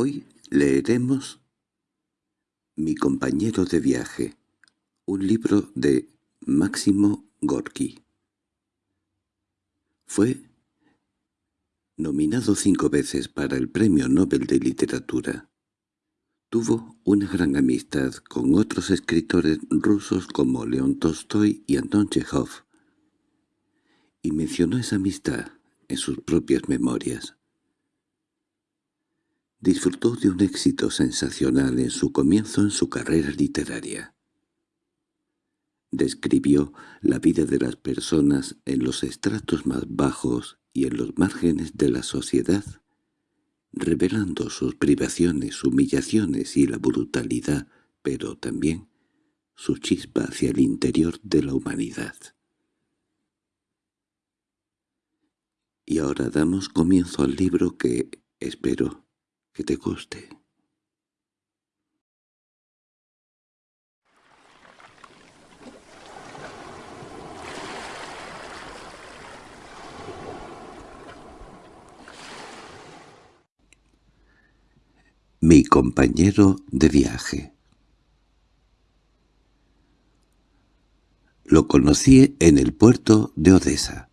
Hoy leeremos Mi compañero de viaje, un libro de Máximo Gorki. Fue nominado cinco veces para el Premio Nobel de Literatura. Tuvo una gran amistad con otros escritores rusos como León Tolstoy y Anton Chekhov, y mencionó esa amistad en sus propias memorias. Disfrutó de un éxito sensacional en su comienzo en su carrera literaria. Describió la vida de las personas en los estratos más bajos y en los márgenes de la sociedad, revelando sus privaciones, humillaciones y la brutalidad, pero también su chispa hacia el interior de la humanidad. Y ahora damos comienzo al libro que, espero, que te guste. Mi compañero de viaje Lo conocí en el puerto de Odessa.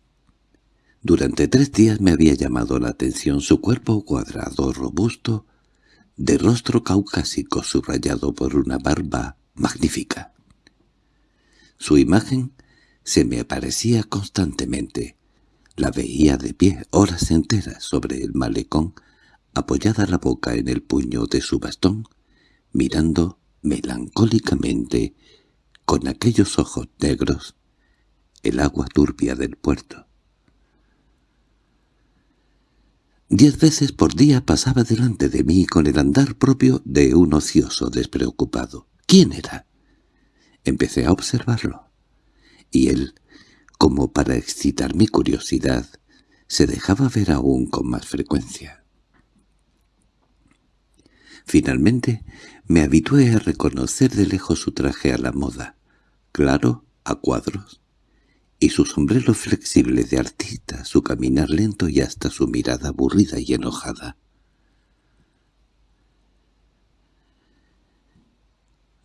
Durante tres días me había llamado la atención su cuerpo cuadrado, robusto, de rostro caucásico subrayado por una barba magnífica. Su imagen se me aparecía constantemente. La veía de pie horas enteras sobre el malecón, apoyada la boca en el puño de su bastón, mirando melancólicamente, con aquellos ojos negros, el agua turbia del puerto. Diez veces por día pasaba delante de mí con el andar propio de un ocioso despreocupado. ¿Quién era? Empecé a observarlo. Y él, como para excitar mi curiosidad, se dejaba ver aún con más frecuencia. Finalmente me habitué a reconocer de lejos su traje a la moda, claro, a cuadros, y su sombrero flexible de artista, su caminar lento y hasta su mirada aburrida y enojada.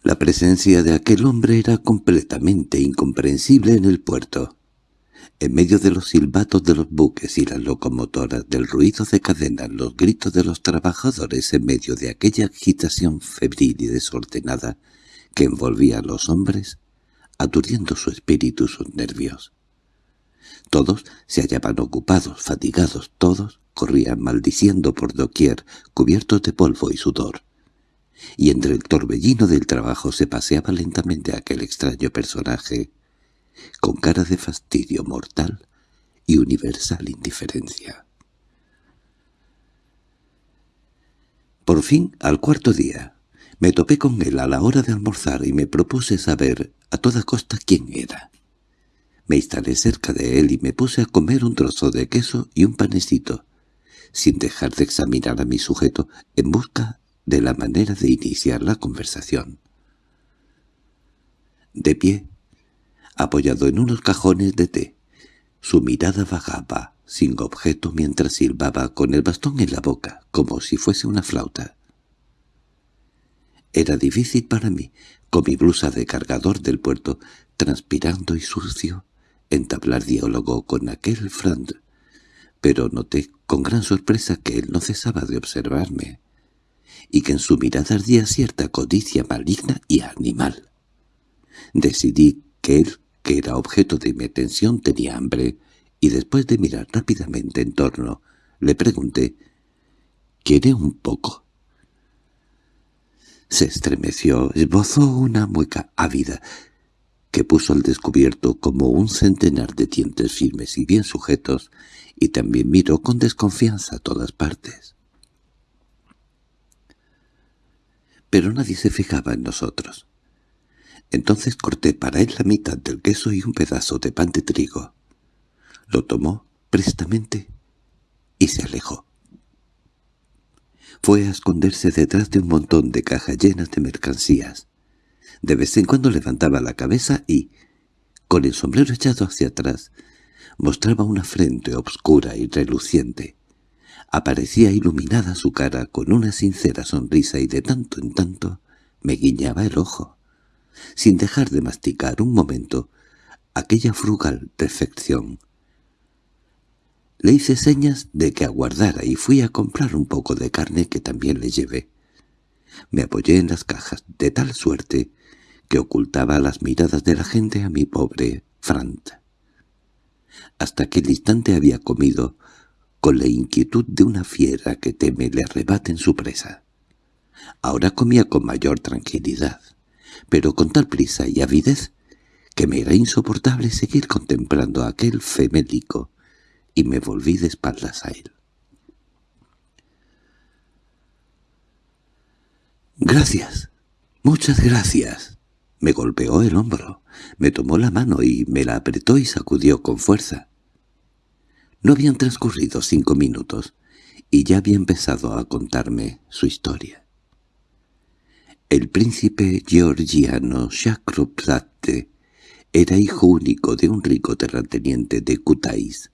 La presencia de aquel hombre era completamente incomprensible en el puerto. En medio de los silbatos de los buques y las locomotoras, del ruido de cadenas, los gritos de los trabajadores en medio de aquella agitación febril y desordenada que envolvía a los hombres, aturdiendo su espíritu sus nervios. Todos se hallaban ocupados, fatigados, todos corrían maldiciendo por doquier, cubiertos de polvo y sudor. Y entre el torbellino del trabajo se paseaba lentamente aquel extraño personaje, con cara de fastidio mortal y universal indiferencia. Por fin, al cuarto día, me topé con él a la hora de almorzar y me propuse saber a toda costa quién era. Me instalé cerca de él y me puse a comer un trozo de queso y un panecito, sin dejar de examinar a mi sujeto en busca de la manera de iniciar la conversación. De pie, apoyado en unos cajones de té, su mirada vagaba, sin objeto mientras silbaba con el bastón en la boca, como si fuese una flauta. Era difícil para mí, con mi blusa de cargador del puerto, transpirando y sucio, entablar diálogo con aquel Frand, pero noté con gran sorpresa que él no cesaba de observarme, y que en su mirada ardía cierta codicia maligna y animal. Decidí que él, que era objeto de mi atención, tenía hambre, y después de mirar rápidamente en torno, le pregunté, «¿Quiere un poco?» Se estremeció, esbozó una mueca ávida, que puso al descubierto como un centenar de dientes firmes y bien sujetos, y también miró con desconfianza a todas partes. Pero nadie se fijaba en nosotros. Entonces corté para él la mitad del queso y un pedazo de pan de trigo. Lo tomó prestamente y se alejó. Fue a esconderse detrás de un montón de cajas llenas de mercancías. De vez en cuando levantaba la cabeza y, con el sombrero echado hacia atrás, mostraba una frente obscura y reluciente. Aparecía iluminada su cara con una sincera sonrisa y de tanto en tanto me guiñaba el ojo, sin dejar de masticar un momento aquella frugal perfección. Le hice señas de que aguardara y fui a comprar un poco de carne que también le llevé. Me apoyé en las cajas de tal suerte que ocultaba las miradas de la gente a mi pobre Frant. Hasta que el instante había comido, con la inquietud de una fiera que teme le arrebaten su presa. Ahora comía con mayor tranquilidad, pero con tal prisa y avidez que me era insoportable seguir contemplando a aquel femélico, y me volví de espaldas a él. «Gracias, muchas gracias», me golpeó el hombro, me tomó la mano y me la apretó y sacudió con fuerza. No habían transcurrido cinco minutos y ya había empezado a contarme su historia. El príncipe georgiano Chakrabarti era hijo único de un rico terrateniente de Kutais.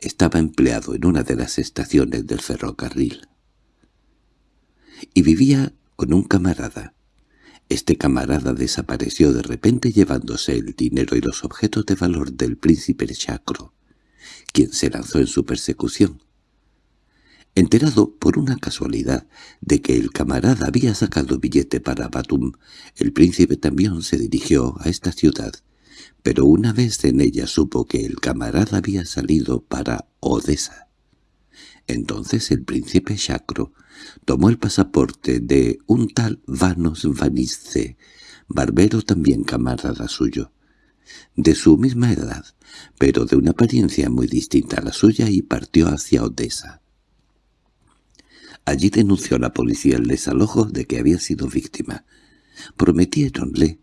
Estaba empleado en una de las estaciones del ferrocarril. Y vivía con un camarada. Este camarada desapareció de repente llevándose el dinero y los objetos de valor del príncipe Chacro, quien se lanzó en su persecución. Enterado por una casualidad de que el camarada había sacado billete para Batum, el príncipe también se dirigió a esta ciudad, pero una vez en ella supo que el camarada había salido para Odessa. Entonces el príncipe Chacro tomó el pasaporte de un tal Vanos Vanice, barbero también camarada suyo, de su misma edad, pero de una apariencia muy distinta a la suya y partió hacia Odessa. Allí denunció a la policía el desalojo de que había sido víctima. Prometiéronle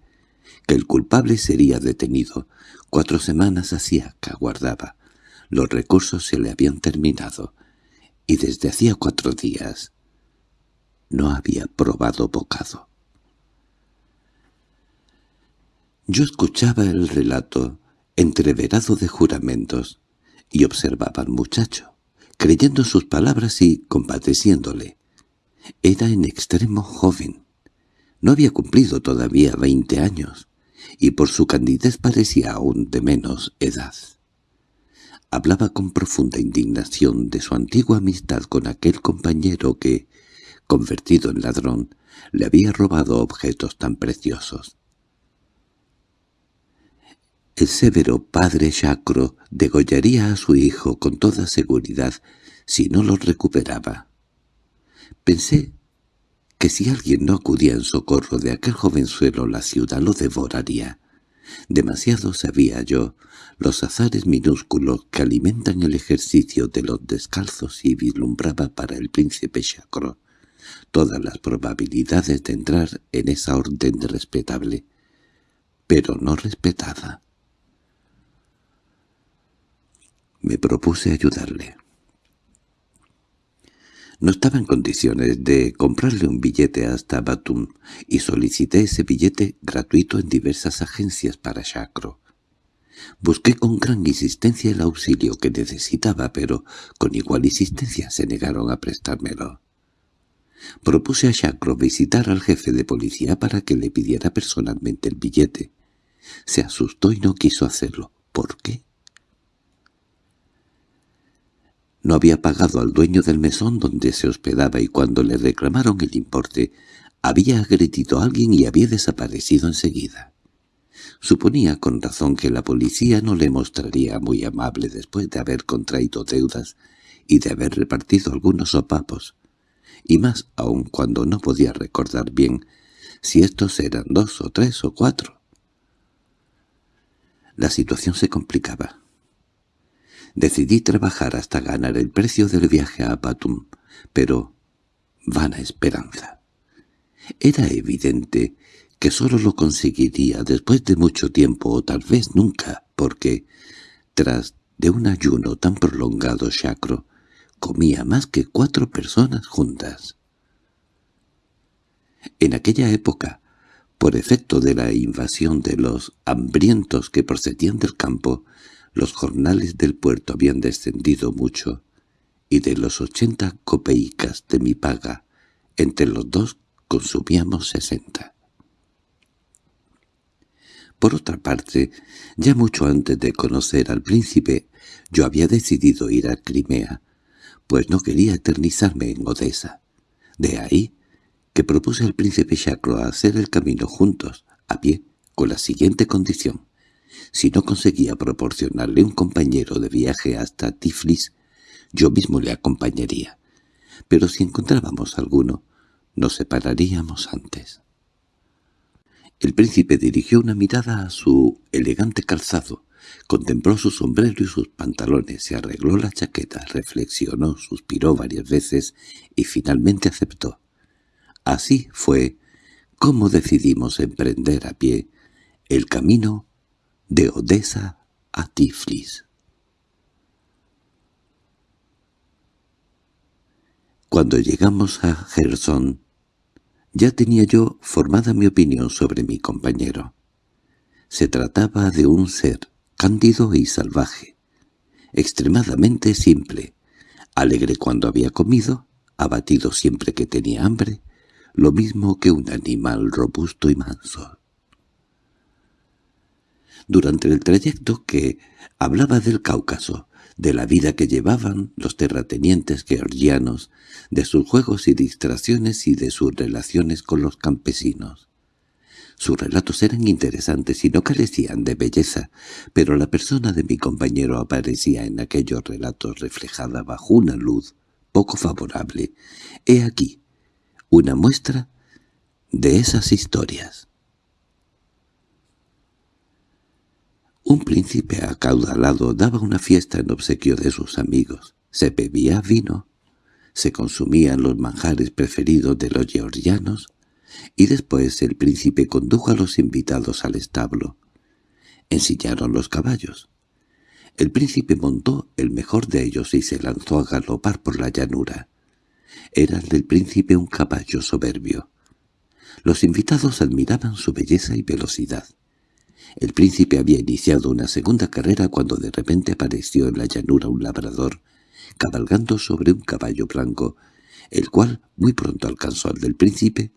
que el culpable sería detenido. Cuatro semanas hacía que aguardaba. Los recursos se le habían terminado, y desde hacía cuatro días no había probado bocado. Yo escuchaba el relato, entreverado de juramentos, y observaba al muchacho, creyendo sus palabras y compadeciéndole. Era en extremo joven. No había cumplido todavía veinte años, y por su candidez parecía aún de menos edad. Hablaba con profunda indignación de su antigua amistad con aquel compañero que, convertido en ladrón, le había robado objetos tan preciosos. El severo padre Chacro degollaría a su hijo con toda seguridad si no lo recuperaba. Pensé que si alguien no acudía en socorro de aquel jovenzuelo la ciudad lo devoraría. Demasiado sabía yo los azares minúsculos que alimentan el ejercicio de los descalzos y vislumbraba para el príncipe Chacro todas las probabilidades de entrar en esa orden respetable, pero no respetada. Me propuse ayudarle. No estaba en condiciones de comprarle un billete hasta Batum y solicité ese billete gratuito en diversas agencias para Chacro. Busqué con gran insistencia el auxilio que necesitaba, pero con igual insistencia se negaron a prestármelo. Propuse a Chacro visitar al jefe de policía para que le pidiera personalmente el billete. Se asustó y no quiso hacerlo. ¿Por qué? No había pagado al dueño del mesón donde se hospedaba y cuando le reclamaron el importe, había agredido a alguien y había desaparecido enseguida. Suponía con razón que la policía no le mostraría muy amable después de haber contraído deudas y de haber repartido algunos sopapos, y más aún cuando no podía recordar bien si estos eran dos o tres o cuatro. La situación se complicaba. Decidí trabajar hasta ganar el precio del viaje a Batum, pero vana esperanza. Era evidente que sólo lo conseguiría después de mucho tiempo o tal vez nunca, porque, tras de un ayuno tan prolongado chacro, comía más que cuatro personas juntas. En aquella época, por efecto de la invasión de los hambrientos que procedían del campo, los jornales del puerto habían descendido mucho, y de los ochenta copeicas de mi paga, entre los dos consumíamos sesenta. Por otra parte, ya mucho antes de conocer al príncipe, yo había decidido ir a Crimea, pues no quería eternizarme en Odessa. De ahí que propuse al príncipe Chacro hacer el camino juntos, a pie, con la siguiente condición. Si no conseguía proporcionarle un compañero de viaje hasta Tiflis, yo mismo le acompañaría. Pero si encontrábamos alguno, nos separaríamos antes. El príncipe dirigió una mirada a su elegante calzado, contempló su sombrero y sus pantalones, se arregló la chaqueta, reflexionó, suspiró varias veces y finalmente aceptó. Así fue como decidimos emprender a pie el camino de Odessa a Tiflis. Cuando llegamos a Gerson, ya tenía yo formada mi opinión sobre mi compañero. Se trataba de un ser cándido y salvaje, extremadamente simple, alegre cuando había comido, abatido siempre que tenía hambre, lo mismo que un animal robusto y manso. Durante el trayecto que hablaba del Cáucaso, de la vida que llevaban los terratenientes georgianos, de sus juegos y distracciones y de sus relaciones con los campesinos. Sus relatos eran interesantes y no carecían de belleza, pero la persona de mi compañero aparecía en aquellos relatos reflejada bajo una luz poco favorable. He aquí una muestra de esas historias. Un príncipe acaudalado daba una fiesta en obsequio de sus amigos. Se bebía vino, se consumían los manjares preferidos de los georgianos, y después el príncipe condujo a los invitados al establo. Ensillaron los caballos. El príncipe montó el mejor de ellos y se lanzó a galopar por la llanura. Era el del príncipe un caballo soberbio. Los invitados admiraban su belleza y velocidad. El príncipe había iniciado una segunda carrera cuando de repente apareció en la llanura un labrador, cabalgando sobre un caballo blanco, el cual muy pronto alcanzó al del príncipe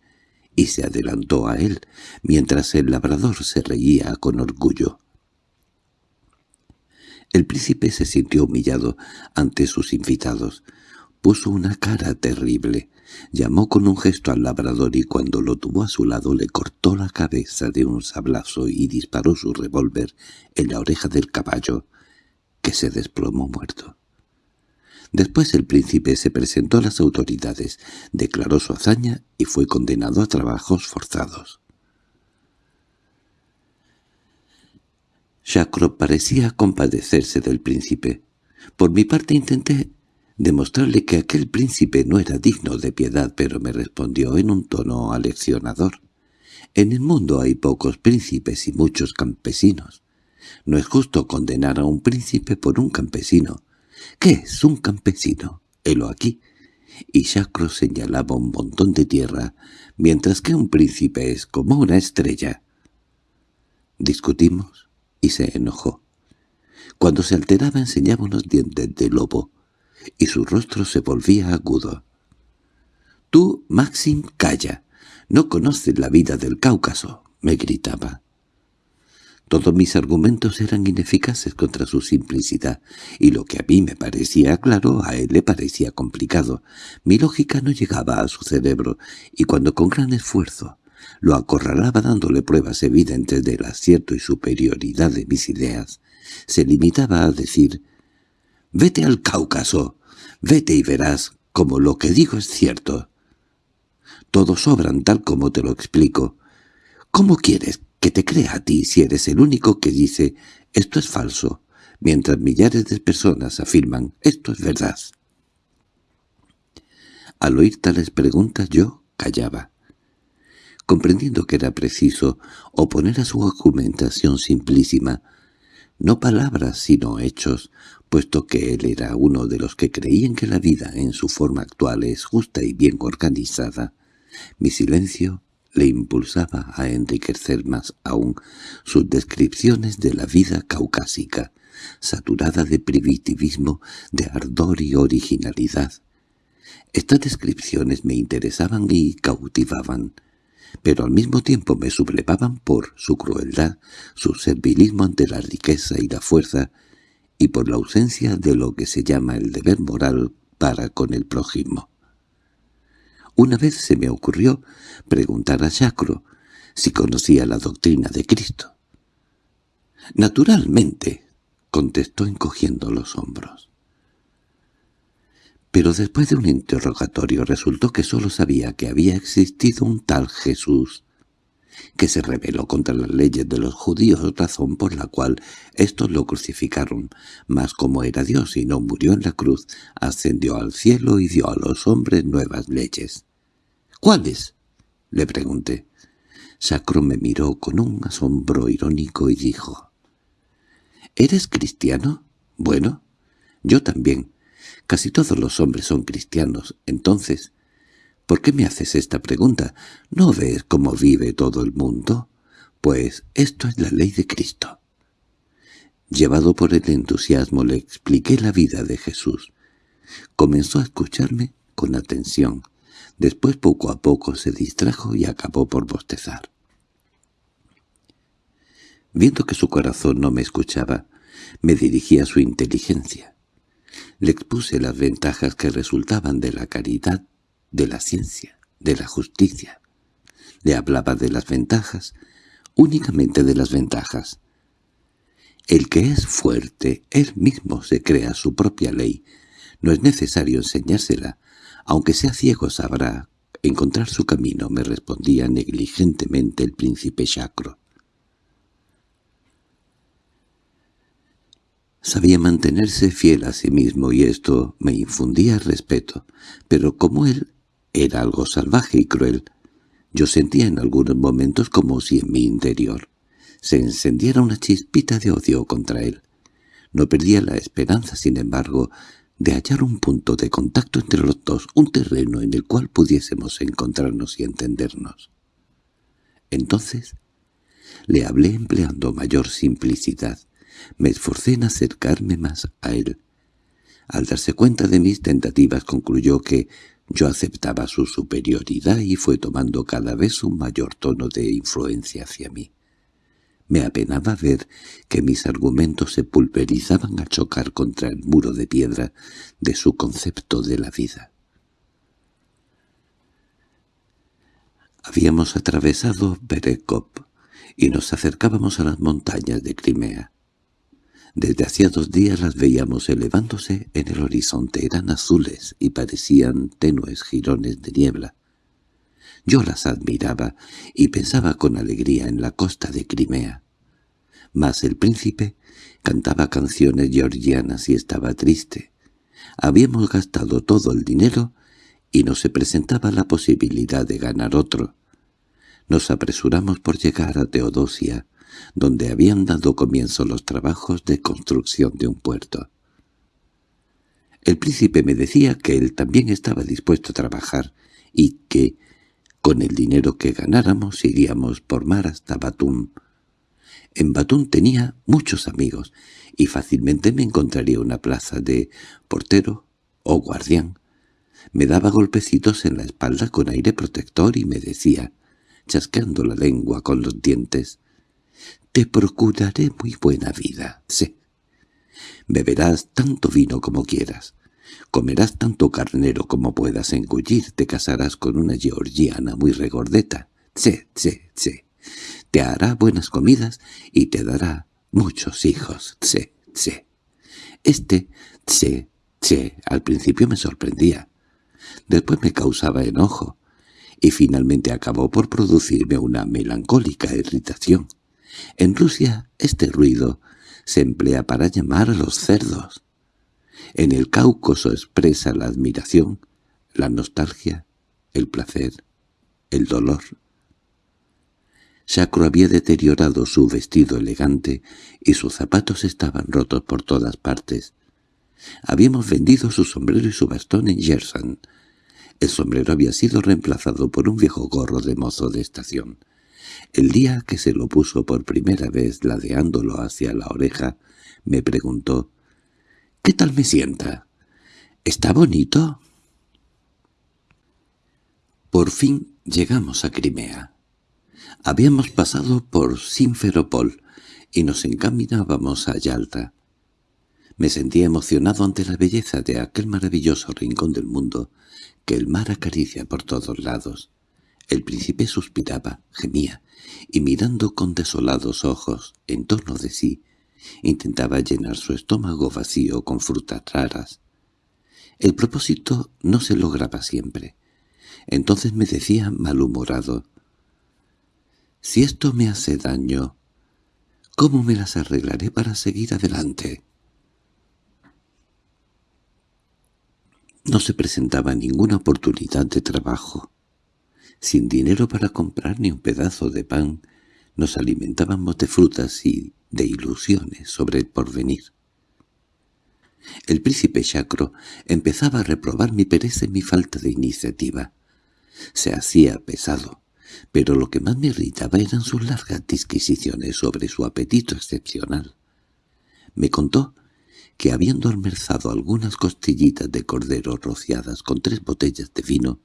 y se adelantó a él, mientras el labrador se reía con orgullo. El príncipe se sintió humillado ante sus invitados. Puso una cara terrible. Llamó con un gesto al labrador y cuando lo tuvo a su lado le cortó la cabeza de un sablazo y disparó su revólver en la oreja del caballo, que se desplomó muerto. Después el príncipe se presentó a las autoridades, declaró su hazaña y fue condenado a trabajos forzados. Chacro parecía compadecerse del príncipe. Por mi parte intenté demostrarle que aquel príncipe no era digno de piedad, pero me respondió en un tono aleccionador. En el mundo hay pocos príncipes y muchos campesinos. No es justo condenar a un príncipe por un campesino. ¿Qué es un campesino? Helo aquí. Y Chacro señalaba un montón de tierra, mientras que un príncipe es como una estrella. Discutimos y se enojó. Cuando se alteraba enseñaba unos dientes de lobo, y su rostro se volvía agudo. «Tú, Maxim, calla. No conoces la vida del Cáucaso», me gritaba. Todos mis argumentos eran ineficaces contra su simplicidad, y lo que a mí me parecía claro a él le parecía complicado. Mi lógica no llegaba a su cerebro, y cuando con gran esfuerzo lo acorralaba dándole pruebas evidentes del acierto y superioridad de mis ideas, se limitaba a decir «Vete al Cáucaso, vete y verás como lo que digo es cierto». Todos sobran tal como te lo explico. ¿Cómo quieres que te crea a ti si eres el único que dice «esto es falso», mientras millares de personas afirman «esto es verdad»? Al oír tales preguntas yo callaba. Comprendiendo que era preciso oponer a su argumentación simplísima no palabras sino hechos, puesto que él era uno de los que creían que la vida en su forma actual es justa y bien organizada, mi silencio le impulsaba a enriquecer más aún sus descripciones de la vida caucásica, saturada de primitivismo, de ardor y originalidad. Estas descripciones me interesaban y cautivaban, pero al mismo tiempo me sublevaban por su crueldad, su servilismo ante la riqueza y la fuerza, y por la ausencia de lo que se llama el deber moral para con el prójimo. Una vez se me ocurrió preguntar a Chacro si conocía la doctrina de Cristo. «Naturalmente», contestó encogiendo los hombros. Pero después de un interrogatorio resultó que sólo sabía que había existido un tal Jesús, que se rebeló contra las leyes de los judíos, razón por la cual éstos lo crucificaron, mas como era Dios y no murió en la cruz, ascendió al cielo y dio a los hombres nuevas leyes. —¿Cuáles? —le pregunté. Sacro me miró con un asombro irónico y dijo, —¿Eres cristiano? Bueno, yo también. Casi todos los hombres son cristianos. Entonces, ¿por qué me haces esta pregunta? ¿No ves cómo vive todo el mundo? Pues esto es la ley de Cristo. Llevado por el entusiasmo le expliqué la vida de Jesús. Comenzó a escucharme con atención. Después poco a poco se distrajo y acabó por bostezar. Viendo que su corazón no me escuchaba, me dirigí a su inteligencia. Le expuse las ventajas que resultaban de la caridad, de la ciencia, de la justicia. Le hablaba de las ventajas, únicamente de las ventajas. El que es fuerte, él mismo se crea su propia ley. No es necesario enseñársela, aunque sea ciego sabrá encontrar su camino, me respondía negligentemente el príncipe Chacro. Sabía mantenerse fiel a sí mismo y esto me infundía respeto, pero como él era algo salvaje y cruel, yo sentía en algunos momentos como si en mi interior se encendiera una chispita de odio contra él. No perdía la esperanza, sin embargo, de hallar un punto de contacto entre los dos, un terreno en el cual pudiésemos encontrarnos y entendernos. Entonces le hablé empleando mayor simplicidad. Me esforcé en acercarme más a él. Al darse cuenta de mis tentativas concluyó que yo aceptaba su superioridad y fue tomando cada vez un mayor tono de influencia hacia mí. Me apenaba ver que mis argumentos se pulverizaban al chocar contra el muro de piedra de su concepto de la vida. Habíamos atravesado Berekop y nos acercábamos a las montañas de Crimea. Desde hacía dos días las veíamos elevándose en el horizonte, eran azules y parecían tenues jirones de niebla. Yo las admiraba y pensaba con alegría en la costa de Crimea. Mas el príncipe cantaba canciones georgianas y estaba triste. Habíamos gastado todo el dinero y no se presentaba la posibilidad de ganar otro. Nos apresuramos por llegar a Teodosia, donde habían dado comienzo los trabajos de construcción de un puerto. El príncipe me decía que él también estaba dispuesto a trabajar y que, con el dinero que ganáramos iríamos por mar hasta Batún. En Batún tenía muchos amigos y fácilmente me encontraría una plaza de portero o guardián. Me daba golpecitos en la espalda con aire protector y me decía, chasqueando la lengua con los dientes, «Te procuraré muy buena vida, sé. Beberás tanto vino como quieras. Comerás tanto carnero como puedas engullir, te casarás con una georgiana muy regordeta. Tse, tse, tse. Te hará buenas comidas y te dará muchos hijos. Tse, tse. Este tse, tse al principio me sorprendía. Después me causaba enojo y finalmente acabó por producirme una melancólica irritación. En Rusia este ruido se emplea para llamar a los cerdos. En el Cáucaso expresa la admiración, la nostalgia, el placer, el dolor. Sacro había deteriorado su vestido elegante y sus zapatos estaban rotos por todas partes. Habíamos vendido su sombrero y su bastón en Yersan. El sombrero había sido reemplazado por un viejo gorro de mozo de estación. El día que se lo puso por primera vez ladeándolo hacia la oreja, me preguntó «¿Qué tal me sienta? ¿Está bonito?» Por fin llegamos a Crimea. Habíamos pasado por Simferopol y nos encaminábamos a Yalta. Me sentía emocionado ante la belleza de aquel maravilloso rincón del mundo que el mar acaricia por todos lados. El príncipe suspiraba, gemía, y mirando con desolados ojos en torno de sí, intentaba llenar su estómago vacío con frutas raras. El propósito no se lograba siempre. Entonces me decía malhumorado, «Si esto me hace daño, ¿cómo me las arreglaré para seguir adelante?» No se presentaba ninguna oportunidad de trabajo. Sin dinero para comprar ni un pedazo de pan, nos alimentábamos de frutas y de ilusiones sobre el porvenir. El príncipe Chacro empezaba a reprobar mi pereza y mi falta de iniciativa. Se hacía pesado, pero lo que más me irritaba eran sus largas disquisiciones sobre su apetito excepcional. Me contó que habiendo almorzado algunas costillitas de cordero rociadas con tres botellas de vino,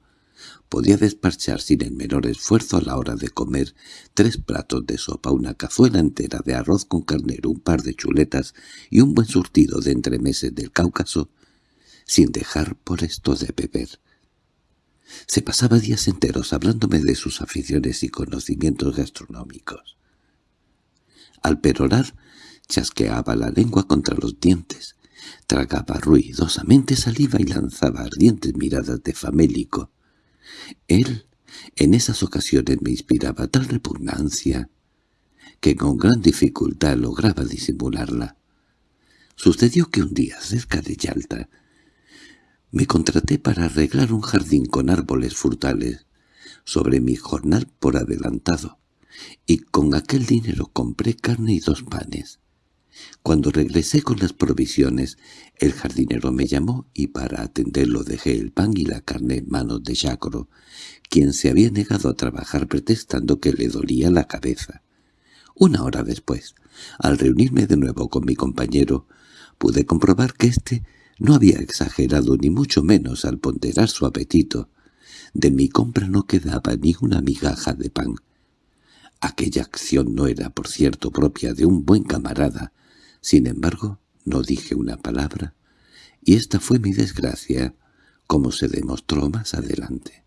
podía despachar sin el menor esfuerzo a la hora de comer tres platos de sopa, una cazuela entera de arroz con carnero, un par de chuletas y un buen surtido de entremeses del Cáucaso, sin dejar por esto de beber. Se pasaba días enteros hablándome de sus aficiones y conocimientos gastronómicos. Al perorar, chasqueaba la lengua contra los dientes, tragaba ruidosamente saliva y lanzaba ardientes miradas de famélico. Él, en esas ocasiones, me inspiraba tal repugnancia que con gran dificultad lograba disimularla. Sucedió que un día, cerca de Yalta, me contraté para arreglar un jardín con árboles frutales sobre mi jornal por adelantado, y con aquel dinero compré carne y dos panes. Cuando regresé con las provisiones, el jardinero me llamó y para atenderlo dejé el pan y la carne en manos de Jacro, quien se había negado a trabajar pretextando que le dolía la cabeza. Una hora después, al reunirme de nuevo con mi compañero, pude comprobar que éste no había exagerado ni mucho menos al ponderar su apetito. De mi compra no quedaba ni una migaja de pan. Aquella acción no era, por cierto, propia de un buen camarada. Sin embargo, no dije una palabra, y esta fue mi desgracia, como se demostró más adelante.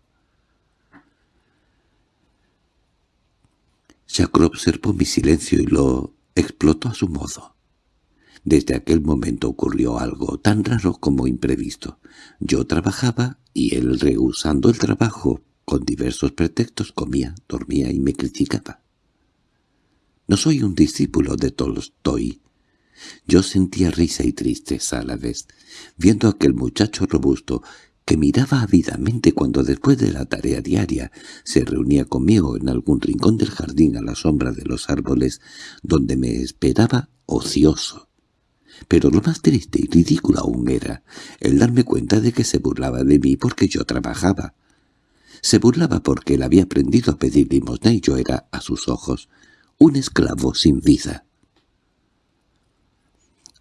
Chacro observó mi silencio y lo explotó a su modo. Desde aquel momento ocurrió algo tan raro como imprevisto. Yo trabajaba y él, rehusando el trabajo, con diversos pretextos comía, dormía y me criticaba. No soy un discípulo de Tolstoy. Yo sentía risa y tristeza a la vez, viendo a aquel muchacho robusto que miraba ávidamente cuando después de la tarea diaria se reunía conmigo en algún rincón del jardín a la sombra de los árboles, donde me esperaba ocioso pero lo más triste y ridículo aún era el darme cuenta de que se burlaba de mí porque yo trabajaba. Se burlaba porque él había aprendido a pedir limosna y yo era, a sus ojos, un esclavo sin vida.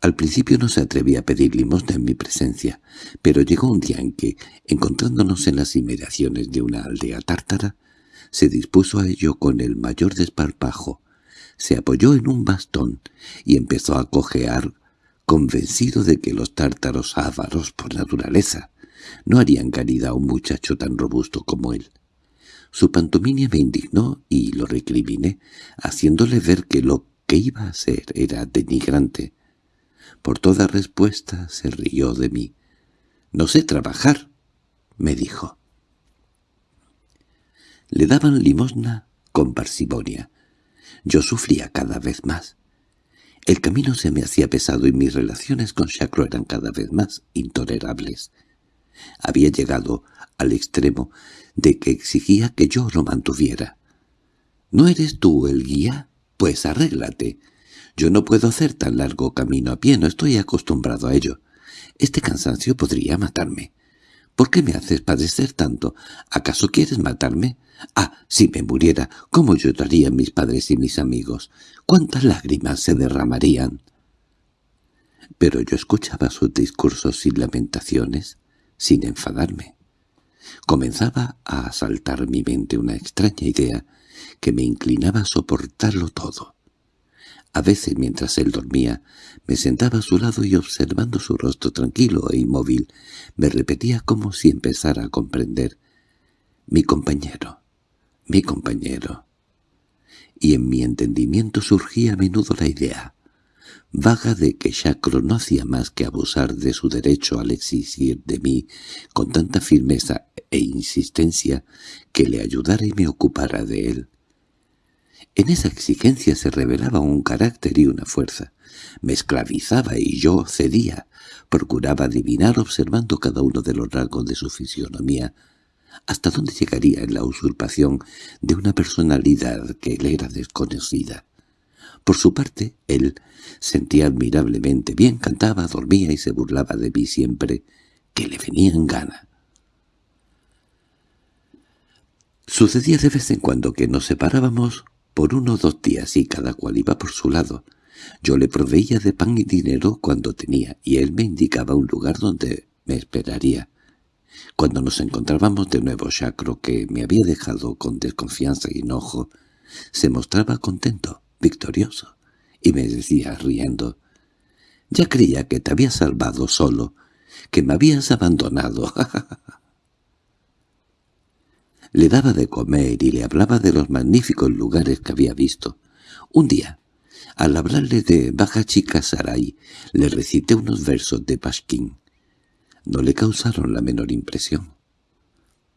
Al principio no se atrevía a pedir limosna en mi presencia, pero llegó un día en que, encontrándonos en las inmediaciones de una aldea tártara, se dispuso a ello con el mayor desparpajo, se apoyó en un bastón y empezó a cojear convencido de que los tártaros ávaros por naturaleza no harían caridad a un muchacho tan robusto como él. Su pantomimia me indignó y lo recriminé, haciéndole ver que lo que iba a hacer era denigrante. Por toda respuesta se rió de mí. «No sé trabajar», me dijo. Le daban limosna con parsimonia. Yo sufría cada vez más. El camino se me hacía pesado y mis relaciones con Chacro eran cada vez más intolerables. Había llegado al extremo de que exigía que yo lo mantuviera. —¿No eres tú el guía? Pues arréglate. Yo no puedo hacer tan largo camino a pie, no estoy acostumbrado a ello. Este cansancio podría matarme. ¿Por qué me haces padecer tanto? ¿Acaso quieres matarme? Ah, si me muriera, ¿cómo llorarían mis padres y mis amigos? ¿Cuántas lágrimas se derramarían? Pero yo escuchaba sus discursos sin lamentaciones, sin enfadarme. Comenzaba a asaltar mi mente una extraña idea que me inclinaba a soportarlo todo. A veces, mientras él dormía, me sentaba a su lado y observando su rostro tranquilo e inmóvil, me repetía como si empezara a comprender. Mi compañero, mi compañero. Y en mi entendimiento surgía a menudo la idea, vaga de que Chacro no hacía más que abusar de su derecho al exigir de mí con tanta firmeza e insistencia que le ayudara y me ocupara de él. En esa exigencia se revelaba un carácter y una fuerza. Me esclavizaba y yo cedía. Procuraba adivinar observando cada uno de los rasgos de su fisionomía hasta dónde llegaría en la usurpación de una personalidad que le era desconocida. Por su parte, él sentía admirablemente bien, cantaba, dormía y se burlaba de mí siempre que le venía en gana. Sucedía de vez en cuando que nos separábamos por uno o dos días y cada cual iba por su lado. Yo le proveía de pan y dinero cuando tenía, y él me indicaba un lugar donde me esperaría. Cuando nos encontrábamos de nuevo, Chacro, que me había dejado con desconfianza y enojo, se mostraba contento, victorioso, y me decía, riendo, «Ya creía que te había salvado solo, que me habías abandonado». Le daba de comer y le hablaba de los magníficos lugares que había visto. Un día, al hablarle de Baja Chica Saray, le recité unos versos de Pashkin. No le causaron la menor impresión.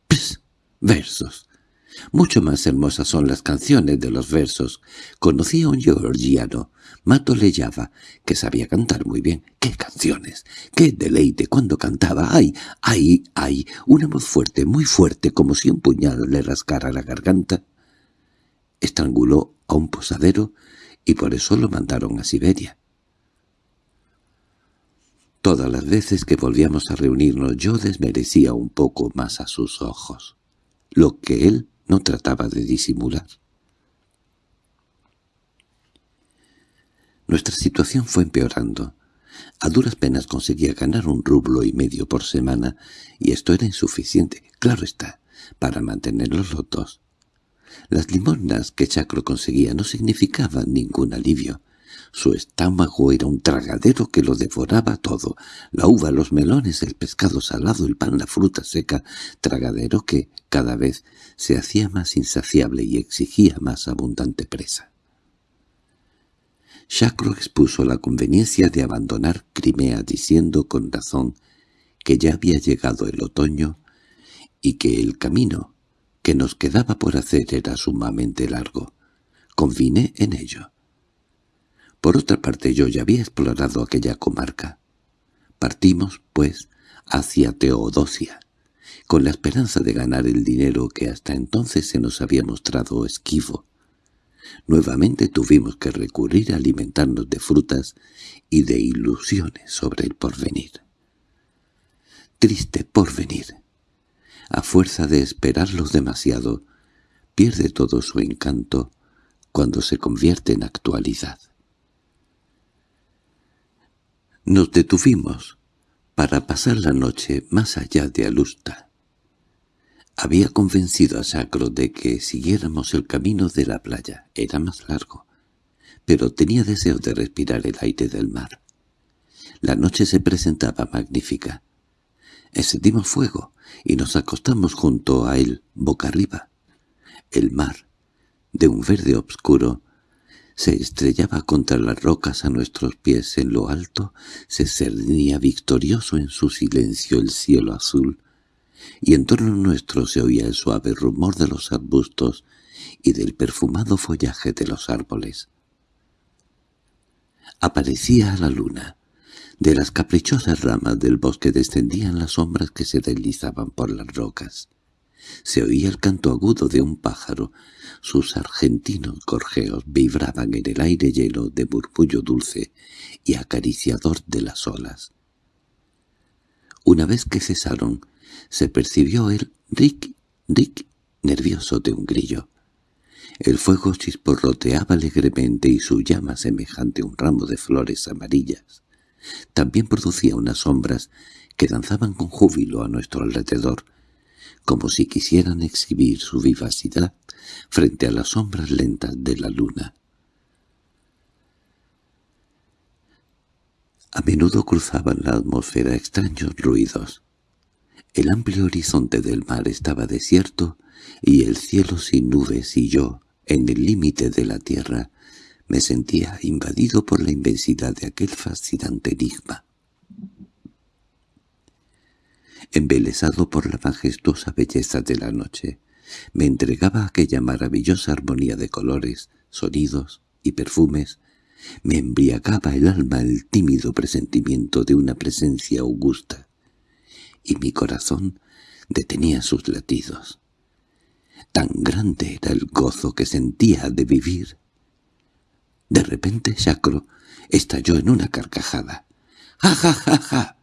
—¡Pss! Versos. Mucho más hermosas son las canciones de los versos. Conocí a un georgiano, Mato Leyava, que sabía cantar muy bien. ¡Qué canciones! ¡Qué deleite cuando cantaba! ¡Ay, ay, ay! Una voz fuerte, muy fuerte, como si un puñal le rascara la garganta. Estranguló a un posadero y por eso lo mandaron a Siberia. Todas las veces que volvíamos a reunirnos yo desmerecía un poco más a sus ojos, lo que él no trataba de disimular. Nuestra situación fue empeorando. A duras penas conseguía ganar un rublo y medio por semana, y esto era insuficiente, claro está, para mantener los lotos. Las limosnas que Chacro conseguía no significaban ningún alivio. Su estómago era un tragadero que lo devoraba todo. La uva, los melones, el pescado salado, el pan, la fruta seca, tragadero que, cada vez, se hacía más insaciable y exigía más abundante presa. Chacro expuso la conveniencia de abandonar Crimea diciendo con razón que ya había llegado el otoño y que el camino que nos quedaba por hacer era sumamente largo. Convine en ello. Por otra parte yo ya había explorado aquella comarca. Partimos, pues, hacia Teodosia, con la esperanza de ganar el dinero que hasta entonces se nos había mostrado esquivo. Nuevamente tuvimos que recurrir a alimentarnos de frutas y de ilusiones sobre el porvenir. Triste porvenir. A fuerza de esperarlos demasiado, pierde todo su encanto cuando se convierte en actualidad. Nos detuvimos para pasar la noche más allá de Alusta. Había convencido a Sacro de que siguiéramos el camino de la playa. Era más largo, pero tenía deseo de respirar el aire del mar. La noche se presentaba magnífica. Encendimos fuego y nos acostamos junto a él, boca arriba. El mar, de un verde obscuro, se estrellaba contra las rocas a nuestros pies en lo alto, se cernía victorioso en su silencio el cielo azul, y en torno nuestro se oía el suave rumor de los arbustos y del perfumado follaje de los árboles. Aparecía la luna. De las caprichosas ramas del bosque descendían las sombras que se deslizaban por las rocas. Se oía el canto agudo de un pájaro. Sus argentinos gorjeos vibraban en el aire lleno de murmullo dulce y acariciador de las olas. Una vez que cesaron, se percibió el ric, ric nervioso de un grillo. El fuego chisporroteaba alegremente y su llama semejante a un ramo de flores amarillas. También producía unas sombras que danzaban con júbilo a nuestro alrededor, como si quisieran exhibir su vivacidad frente a las sombras lentas de la luna. A menudo cruzaban la atmósfera extraños ruidos. El amplio horizonte del mar estaba desierto y el cielo sin nubes y yo, en el límite de la tierra, me sentía invadido por la inmensidad de aquel fascinante enigma. Embelesado por la majestuosa belleza de la noche, me entregaba aquella maravillosa armonía de colores, sonidos y perfumes, me embriagaba el alma el tímido presentimiento de una presencia augusta, y mi corazón detenía sus latidos. Tan grande era el gozo que sentía de vivir. De repente Chacro estalló en una carcajada. —¡Ja, ja, ja, ja!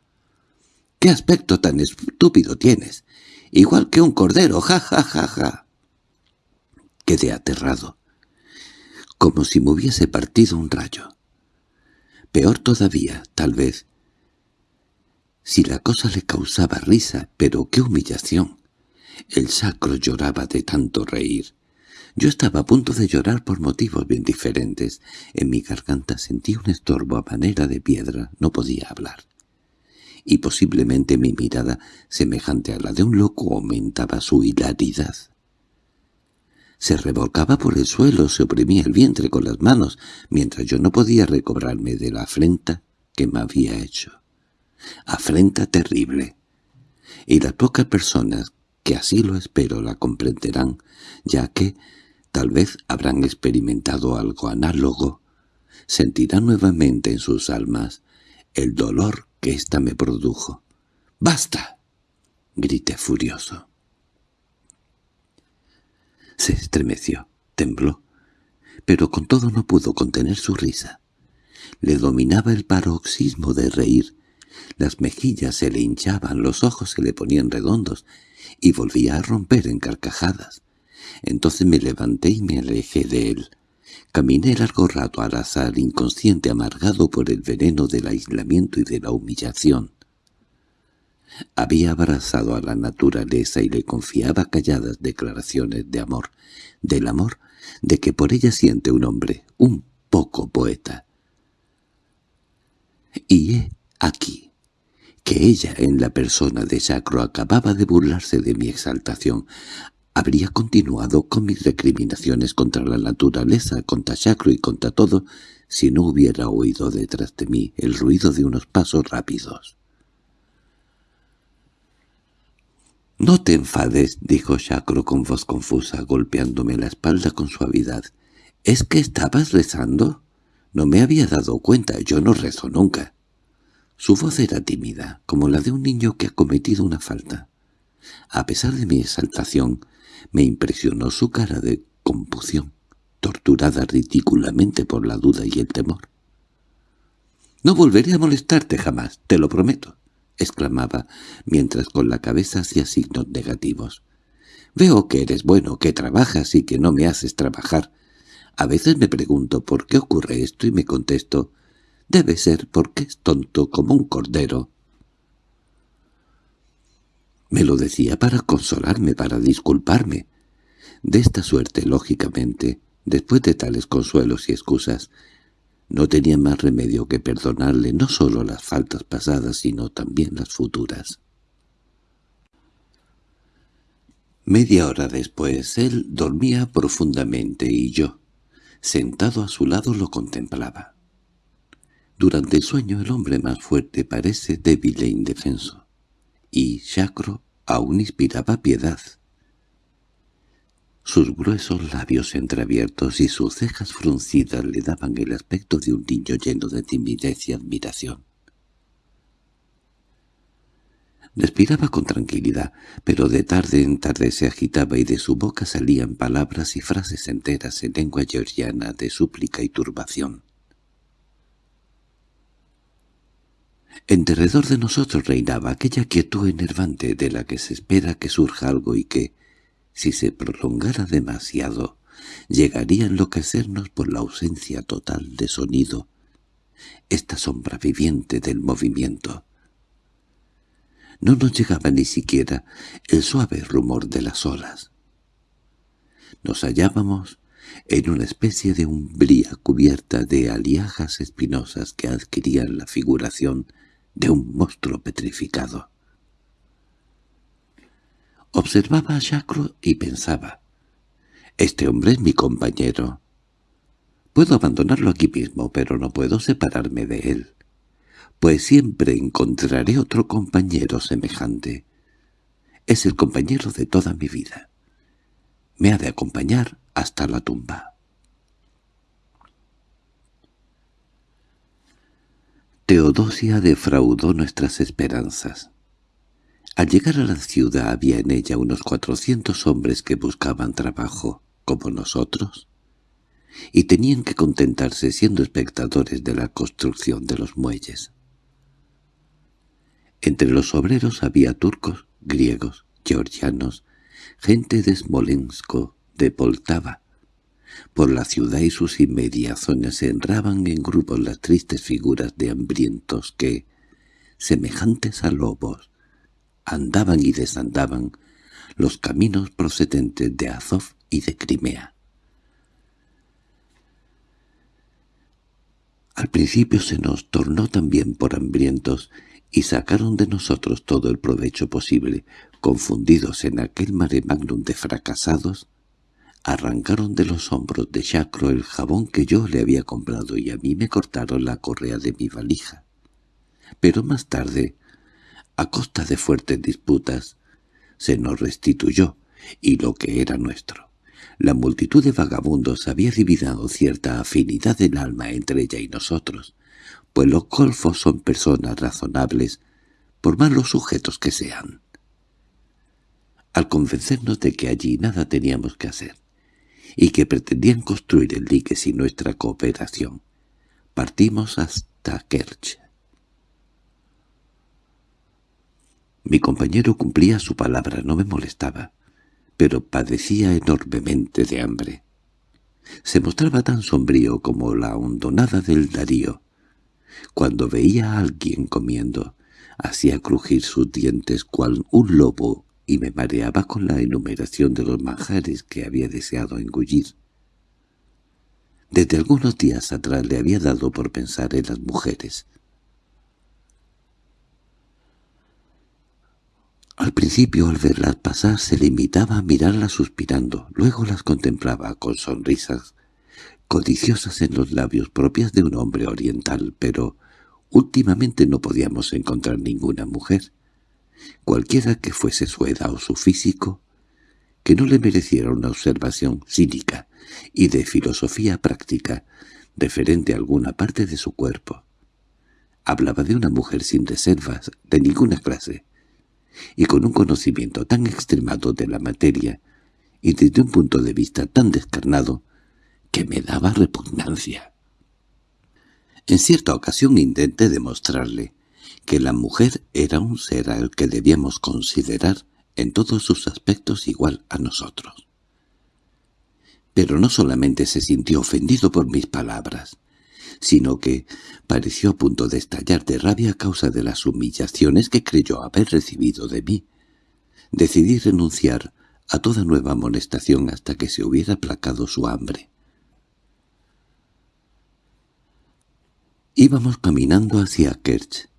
—¡Qué aspecto tan estúpido tienes! Igual que un cordero, ja, ja, ja, ja. Quedé aterrado, como si me hubiese partido un rayo. Peor todavía, tal vez, si la cosa le causaba risa, pero qué humillación. El sacro lloraba de tanto reír. Yo estaba a punto de llorar por motivos bien diferentes. En mi garganta sentí un estorbo a manera de piedra, no podía hablar. Y posiblemente mi mirada, semejante a la de un loco, aumentaba su hilaridad. Se revolcaba por el suelo, se oprimía el vientre con las manos, mientras yo no podía recobrarme de la afrenta que me había hecho afrenta terrible. Y las pocas personas que así lo espero la comprenderán, ya que tal vez habrán experimentado algo análogo, sentirán nuevamente en sus almas el dolor que ésta me produjo. —¡Basta! —grité furioso. Se estremeció, tembló, pero con todo no pudo contener su risa. Le dominaba el paroxismo de reír, las mejillas se le hinchaban, los ojos se le ponían redondos, y volvía a romper en carcajadas. Entonces me levanté y me alejé de él. Caminé largo rato al azar, inconsciente, amargado por el veneno del aislamiento y de la humillación. Había abrazado a la naturaleza y le confiaba calladas declaraciones de amor, del amor de que por ella siente un hombre, un poco poeta. Y he aquí que ella en la persona de Sacro acababa de burlarse de mi exaltación, habría continuado con mis recriminaciones contra la naturaleza, contra Sacro y contra todo, si no hubiera oído detrás de mí el ruido de unos pasos rápidos. —No te enfades —dijo Sacro con voz confusa, golpeándome la espalda con suavidad. —¿Es que estabas rezando? No me había dado cuenta, yo no rezo nunca. Su voz era tímida, como la de un niño que ha cometido una falta. A pesar de mi exaltación, me impresionó su cara de compución, torturada ridículamente por la duda y el temor. «No volveré a molestarte jamás, te lo prometo», exclamaba, mientras con la cabeza hacía signos negativos. «Veo que eres bueno, que trabajas y que no me haces trabajar. A veces me pregunto por qué ocurre esto y me contesto, Debe ser porque es tonto como un cordero. Me lo decía para consolarme, para disculparme. De esta suerte, lógicamente, después de tales consuelos y excusas, no tenía más remedio que perdonarle no solo las faltas pasadas, sino también las futuras. Media hora después él dormía profundamente y yo, sentado a su lado, lo contemplaba. Durante el sueño el hombre más fuerte parece débil e indefenso, y Chacro aún inspiraba piedad. Sus gruesos labios entreabiertos y sus cejas fruncidas le daban el aspecto de un niño lleno de timidez y admiración. Respiraba con tranquilidad, pero de tarde en tarde se agitaba y de su boca salían palabras y frases enteras en lengua georgiana de súplica y turbación. En derredor de nosotros reinaba aquella quietud enervante de la que se espera que surja algo y que, si se prolongara demasiado, llegaría a enloquecernos por la ausencia total de sonido, esta sombra viviente del movimiento. No nos llegaba ni siquiera el suave rumor de las olas. Nos hallábamos en una especie de umbría cubierta de aliajas espinosas que adquirían la figuración de un monstruo petrificado. Observaba a Chacro y pensaba, «Este hombre es mi compañero. Puedo abandonarlo aquí mismo, pero no puedo separarme de él, pues siempre encontraré otro compañero semejante. Es el compañero de toda mi vida. Me ha de acompañar hasta la tumba». Teodosia defraudó nuestras esperanzas. Al llegar a la ciudad había en ella unos cuatrocientos hombres que buscaban trabajo, como nosotros, y tenían que contentarse siendo espectadores de la construcción de los muelles. Entre los obreros había turcos, griegos, georgianos, gente de Smolensk, de Poltava, por la ciudad y sus inmediaciones se enraban en grupos las tristes figuras de hambrientos que, semejantes a lobos, andaban y desandaban los caminos procedentes de Azov y de Crimea. Al principio se nos tornó también por hambrientos y sacaron de nosotros todo el provecho posible, confundidos en aquel mare magnum de fracasados, Arrancaron de los hombros de Chacro el jabón que yo le había comprado y a mí me cortaron la correa de mi valija. Pero más tarde, a costa de fuertes disputas, se nos restituyó, y lo que era nuestro. La multitud de vagabundos había dividido cierta afinidad del alma entre ella y nosotros, pues los golfos son personas razonables, por malos sujetos que sean. Al convencernos de que allí nada teníamos que hacer, y que pretendían construir el dique sin nuestra cooperación. Partimos hasta Kerch. Mi compañero cumplía su palabra, no me molestaba, pero padecía enormemente de hambre. Se mostraba tan sombrío como la hondonada del Darío. Cuando veía a alguien comiendo, hacía crujir sus dientes cual un lobo y me mareaba con la enumeración de los manjares que había deseado engullir. Desde algunos días atrás le había dado por pensar en las mujeres. Al principio, al verlas pasar, se limitaba a mirarlas suspirando, luego las contemplaba con sonrisas codiciosas en los labios propias de un hombre oriental, pero últimamente no podíamos encontrar ninguna mujer cualquiera que fuese su edad o su físico, que no le mereciera una observación cínica y de filosofía práctica referente a alguna parte de su cuerpo. Hablaba de una mujer sin reservas de ninguna clase, y con un conocimiento tan extremado de la materia y desde un punto de vista tan descarnado que me daba repugnancia. En cierta ocasión intenté demostrarle que la mujer era un ser al que debíamos considerar en todos sus aspectos igual a nosotros. Pero no solamente se sintió ofendido por mis palabras, sino que pareció a punto de estallar de rabia a causa de las humillaciones que creyó haber recibido de mí. Decidí renunciar a toda nueva amonestación hasta que se hubiera aplacado su hambre. Íbamos caminando hacia Kerch,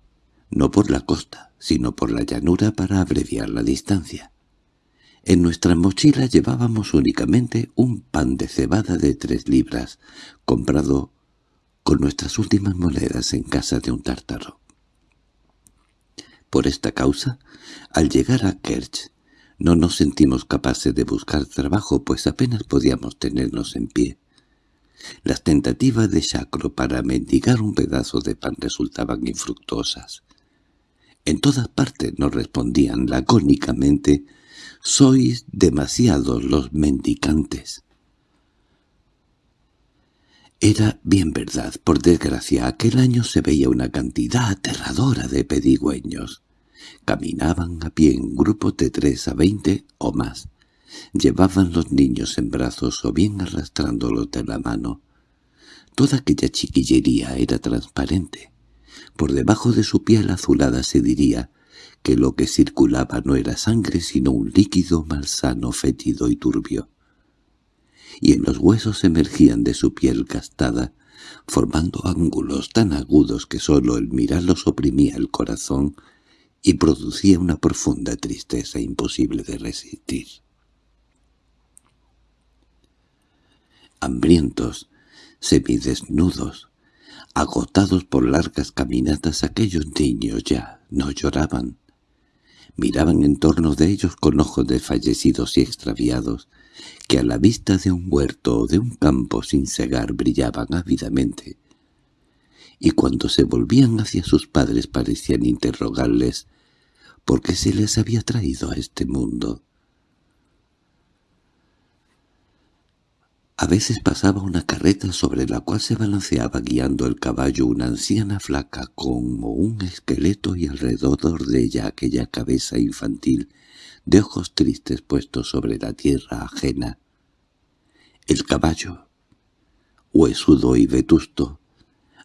no por la costa, sino por la llanura para abreviar la distancia. En nuestra mochila llevábamos únicamente un pan de cebada de tres libras, comprado con nuestras últimas monedas en casa de un tártaro. Por esta causa, al llegar a Kerch, no nos sentimos capaces de buscar trabajo, pues apenas podíamos tenernos en pie. Las tentativas de Chacro para mendigar un pedazo de pan resultaban infructuosas. En todas partes nos respondían lacónicamente «Sois demasiados los mendicantes». Era bien verdad, por desgracia, aquel año se veía una cantidad aterradora de pedigüeños. Caminaban a pie en grupos de tres a veinte o más. Llevaban los niños en brazos o bien arrastrándolos de la mano. Toda aquella chiquillería era transparente. Por debajo de su piel azulada se diría que lo que circulaba no era sangre sino un líquido malsano, fétido y turbio. Y en los huesos emergían de su piel gastada, formando ángulos tan agudos que sólo el mirarlos oprimía el corazón y producía una profunda tristeza imposible de resistir. Hambrientos, semidesnudos, agotados por largas caminatas aquellos niños ya no lloraban. Miraban en torno de ellos con ojos desfallecidos y extraviados, que a la vista de un huerto o de un campo sin cegar brillaban ávidamente, y cuando se volvían hacia sus padres parecían interrogarles por qué se les había traído a este mundo. A veces pasaba una carreta sobre la cual se balanceaba guiando el caballo una anciana flaca como un esqueleto y alrededor de ella aquella cabeza infantil de ojos tristes puestos sobre la tierra ajena. El caballo, huesudo y vetusto,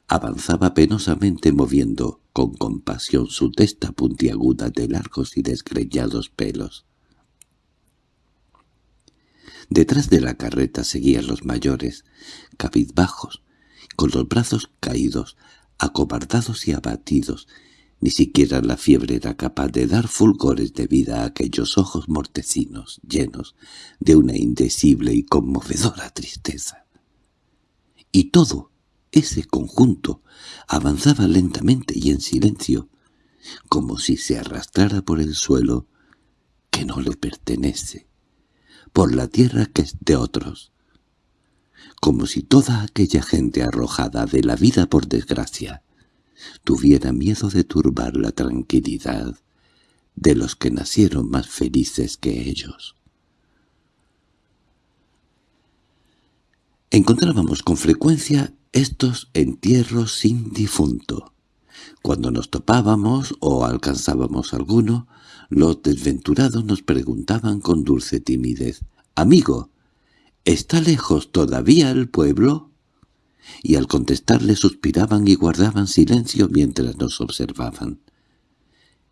avanzaba penosamente moviendo con compasión su testa puntiaguda de largos y desgreñados pelos. Detrás de la carreta seguían los mayores, cabizbajos, con los brazos caídos, acobardados y abatidos. Ni siquiera la fiebre era capaz de dar fulgores de vida a aquellos ojos mortecinos, llenos de una indecible y conmovedora tristeza. Y todo, ese conjunto, avanzaba lentamente y en silencio, como si se arrastrara por el suelo que no le pertenece por la tierra que es de otros, como si toda aquella gente arrojada de la vida por desgracia tuviera miedo de turbar la tranquilidad de los que nacieron más felices que ellos. Encontrábamos con frecuencia estos entierros sin difunto. Cuando nos topábamos o alcanzábamos alguno, los desventurados nos preguntaban con dulce timidez, «Amigo, ¿está lejos todavía el pueblo?» Y al contestarle suspiraban y guardaban silencio mientras nos observaban.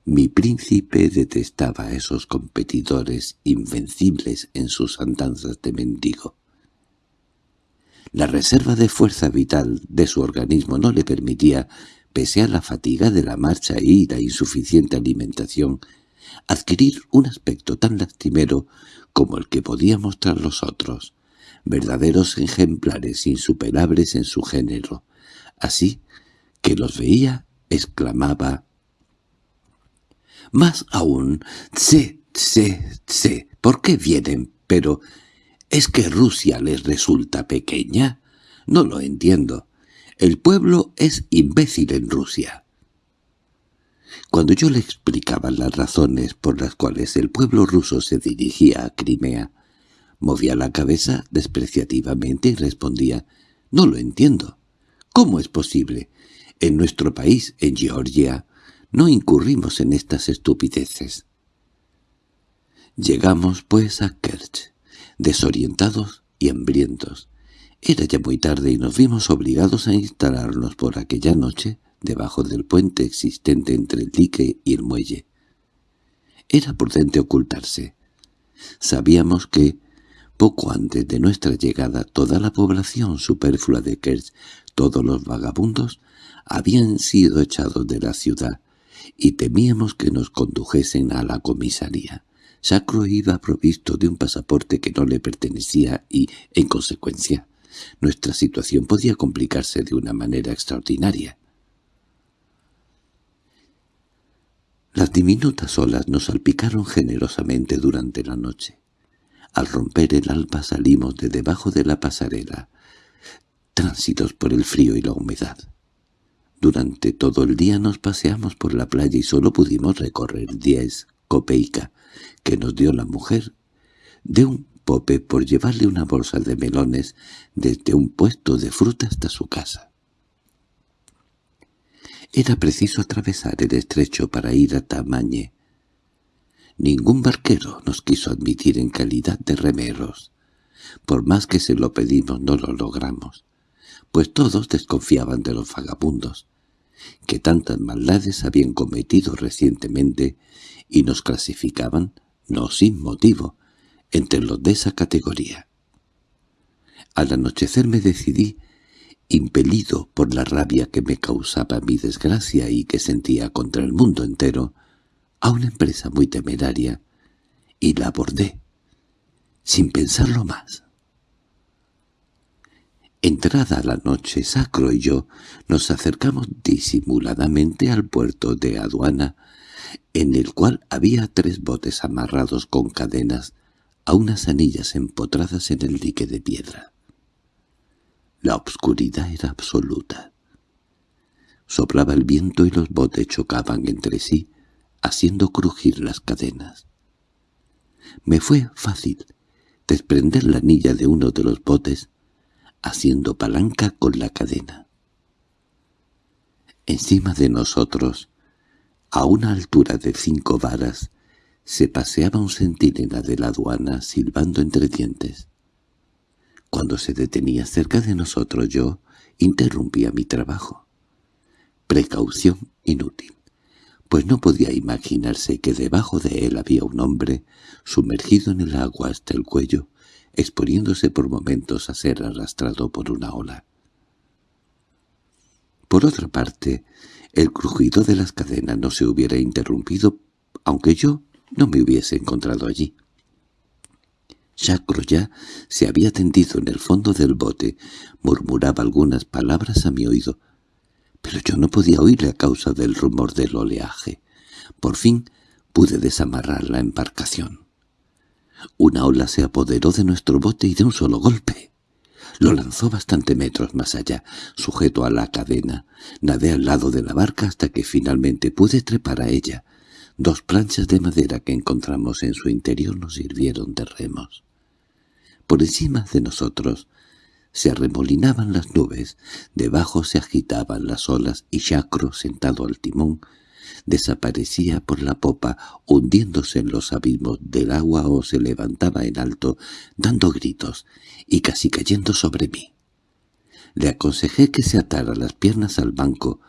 Mi príncipe detestaba a esos competidores invencibles en sus andanzas de mendigo. La reserva de fuerza vital de su organismo no le permitía, pese a la fatiga de la marcha y la insuficiente alimentación, adquirir un aspecto tan lastimero como el que podía mostrar los otros, verdaderos ejemplares insuperables en su género. Así que los veía, exclamaba «Más aún, sé, sé, sé, ¿por qué vienen? Pero ¿es que Rusia les resulta pequeña? No lo entiendo. El pueblo es imbécil en Rusia. Cuando yo le explicaba las razones por las cuales el pueblo ruso se dirigía a Crimea, movía la cabeza despreciativamente y respondía, «No lo entiendo. ¿Cómo es posible? En nuestro país, en Georgia, no incurrimos en estas estupideces». Llegamos, pues, a Kerch, desorientados y hambrientos. Era ya muy tarde y nos vimos obligados a instalarnos por aquella noche debajo del puente existente entre el dique y el muelle. Era prudente ocultarse. Sabíamos que, poco antes de nuestra llegada, toda la población superflua de Kerch, todos los vagabundos, habían sido echados de la ciudad, y temíamos que nos condujesen a la comisaría. Sacro iba provisto de un pasaporte que no le pertenecía y, en consecuencia, nuestra situación podía complicarse de una manera extraordinaria. Las diminutas olas nos salpicaron generosamente durante la noche. Al romper el alba salimos de debajo de la pasarela, tránsitos por el frío y la humedad. Durante todo el día nos paseamos por la playa y solo pudimos recorrer diez copeica que nos dio la mujer de un Pope por llevarle una bolsa de melones desde un puesto de fruta hasta su casa. Era preciso atravesar el estrecho para ir a Tamañe. Ningún barquero nos quiso admitir en calidad de remeros. Por más que se lo pedimos no lo logramos, pues todos desconfiaban de los vagabundos, que tantas maldades habían cometido recientemente y nos clasificaban, no sin motivo, entre los de esa categoría. Al anochecer me decidí, impelido por la rabia que me causaba mi desgracia y que sentía contra el mundo entero, a una empresa muy temeraria, y la abordé, sin pensarlo más. Entrada la noche, Sacro y yo nos acercamos disimuladamente al puerto de aduana, en el cual había tres botes amarrados con cadenas a unas anillas empotradas en el dique de piedra. La obscuridad era absoluta. Soplaba el viento y los botes chocaban entre sí, haciendo crujir las cadenas. Me fue fácil desprender la anilla de uno de los botes, haciendo palanca con la cadena. Encima de nosotros, a una altura de cinco varas, se paseaba un centinela de la aduana silbando entre dientes. Cuando se detenía cerca de nosotros yo interrumpía mi trabajo. Precaución inútil, pues no podía imaginarse que debajo de él había un hombre sumergido en el agua hasta el cuello, exponiéndose por momentos a ser arrastrado por una ola. Por otra parte, el crujido de las cadenas no se hubiera interrumpido, aunque yo no me hubiese encontrado allí. Jacques ya se había tendido en el fondo del bote, murmuraba algunas palabras a mi oído, pero yo no podía oírle a causa del rumor del oleaje. Por fin pude desamarrar la embarcación. Una ola se apoderó de nuestro bote y de un solo golpe. Lo lanzó bastante metros más allá, sujeto a la cadena. Nadé al lado de la barca hasta que finalmente pude trepar a ella. Dos planchas de madera que encontramos en su interior nos sirvieron de remos. Por encima de nosotros se arremolinaban las nubes, debajo se agitaban las olas y Chacro, sentado al timón, desaparecía por la popa, hundiéndose en los abismos del agua o se levantaba en alto, dando gritos y casi cayendo sobre mí. Le aconsejé que se atara las piernas al banco,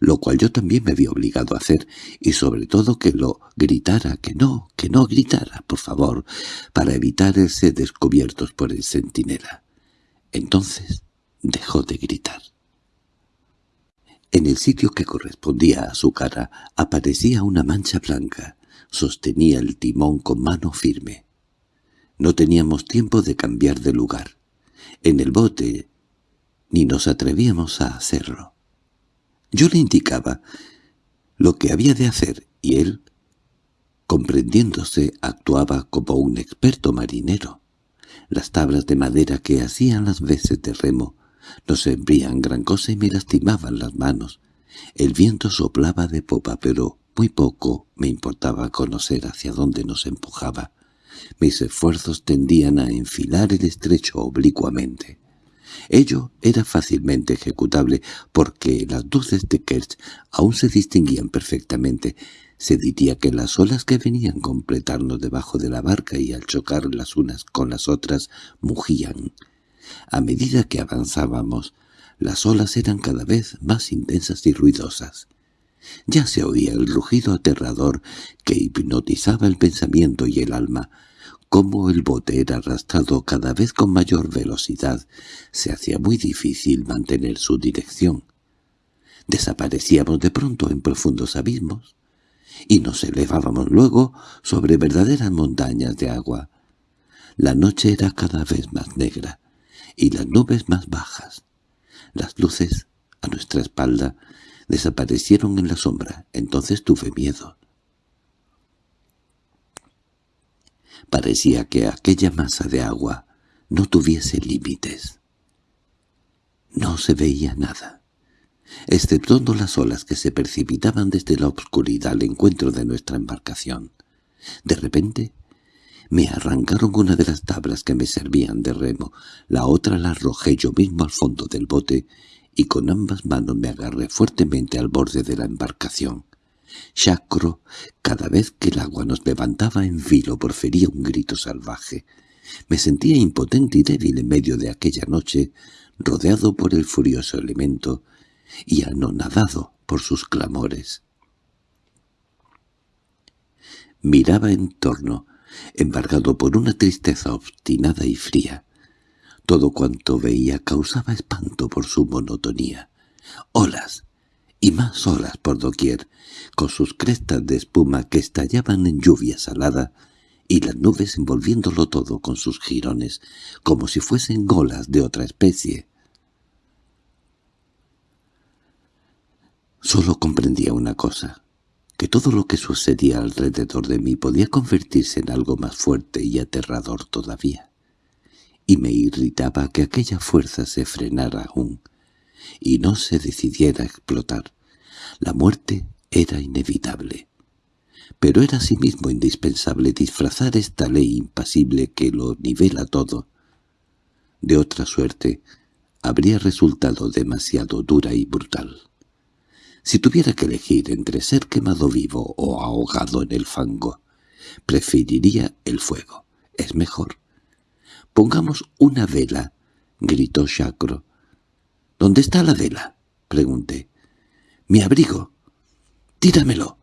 lo cual yo también me vi obligado a hacer, y sobre todo que lo gritara, que no, que no gritara, por favor, para evitar ser descubiertos por el centinela. Entonces dejó de gritar. En el sitio que correspondía a su cara aparecía una mancha blanca. Sostenía el timón con mano firme. No teníamos tiempo de cambiar de lugar. En el bote ni nos atrevíamos a hacerlo. Yo le indicaba lo que había de hacer y él, comprendiéndose, actuaba como un experto marinero. Las tablas de madera que hacían las veces de remo no servían gran cosa y me lastimaban las manos. El viento soplaba de popa, pero muy poco me importaba conocer hacia dónde nos empujaba. Mis esfuerzos tendían a enfilar el estrecho oblicuamente. Ello era fácilmente ejecutable porque las luces de Kerch aún se distinguían perfectamente. Se diría que las olas que venían completarnos debajo de la barca y al chocar las unas con las otras mugían. A medida que avanzábamos, las olas eran cada vez más intensas y ruidosas. Ya se oía el rugido aterrador que hipnotizaba el pensamiento y el alma, como el bote era arrastrado cada vez con mayor velocidad, se hacía muy difícil mantener su dirección. Desaparecíamos de pronto en profundos abismos, y nos elevábamos luego sobre verdaderas montañas de agua. La noche era cada vez más negra, y las nubes más bajas. Las luces, a nuestra espalda, desaparecieron en la sombra. Entonces tuve miedo. Parecía que aquella masa de agua no tuviese límites. No se veía nada, exceptuando las olas que se precipitaban desde la oscuridad al encuentro de nuestra embarcación. De repente Me arrancaron una de las tablas que me servían de remo, la otra la arrojé yo mismo al fondo del bote y con ambas manos me agarré fuertemente al borde de la embarcación. Chacro, cada vez que el agua nos levantaba en filo, porfería un grito salvaje. Me sentía impotente y débil en medio de aquella noche, rodeado por el furioso elemento y anonadado por sus clamores. Miraba en torno, embargado por una tristeza obstinada y fría. Todo cuanto veía causaba espanto por su monotonía. Olas, y más olas por doquier, con sus crestas de espuma que estallaban en lluvia salada, y las nubes envolviéndolo todo con sus jirones, como si fuesen golas de otra especie. Solo comprendía una cosa, que todo lo que sucedía alrededor de mí podía convertirse en algo más fuerte y aterrador todavía. Y me irritaba que aquella fuerza se frenara aún, y no se decidiera a explotar. La muerte era inevitable. Pero era asimismo indispensable disfrazar esta ley impasible que lo nivela todo. De otra suerte, habría resultado demasiado dura y brutal. Si tuviera que elegir entre ser quemado vivo o ahogado en el fango, preferiría el fuego. Es mejor. —Pongamos una vela —gritó Chacro. —¿Dónde está la vela? —pregunté. —Mi abrigo. —Tíramelo.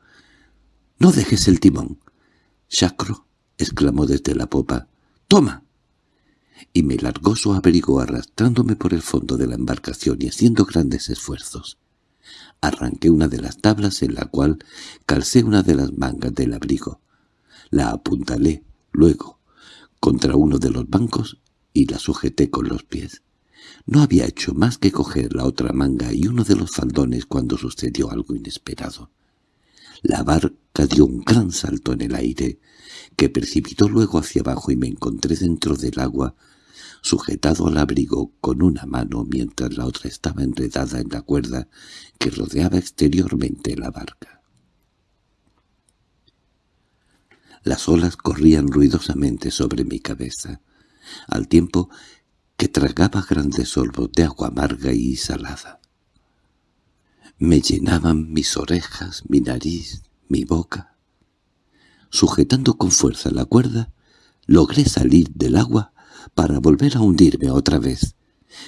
—No dejes el timón. —Chacro —exclamó desde la popa—. —¡Toma! Y me largó su abrigo arrastrándome por el fondo de la embarcación y haciendo grandes esfuerzos. Arranqué una de las tablas en la cual calcé una de las mangas del abrigo. La apuntalé, luego, contra uno de los bancos y la sujeté con los pies. No había hecho más que coger la otra manga y uno de los faldones cuando sucedió algo inesperado. La barca dio un gran salto en el aire, que precipitó luego hacia abajo y me encontré dentro del agua sujetado al abrigo con una mano mientras la otra estaba enredada en la cuerda que rodeaba exteriormente la barca. Las olas corrían ruidosamente sobre mi cabeza, al tiempo que tragaba grandes sorbos de agua amarga y salada. Me llenaban mis orejas, mi nariz, mi boca. Sujetando con fuerza la cuerda, logré salir del agua para volver a hundirme otra vez.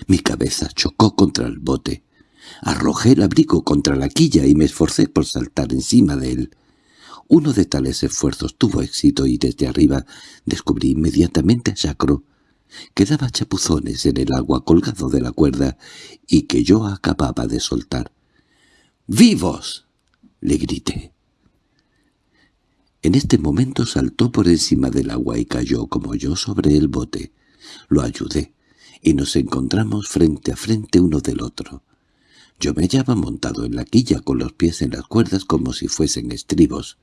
Mi cabeza chocó contra el bote. Arrojé el abrigo contra la quilla y me esforcé por saltar encima de él. Uno de tales esfuerzos tuvo éxito y desde arriba descubrí inmediatamente a Chacro, que daba chapuzones en el agua colgado de la cuerda y que yo acababa de soltar. —¡Vivos! —le grité. En este momento saltó por encima del agua y cayó como yo sobre el bote. Lo ayudé, y nos encontramos frente a frente uno del otro. Yo me hallaba montado en la quilla con los pies en las cuerdas como si fuesen estribos.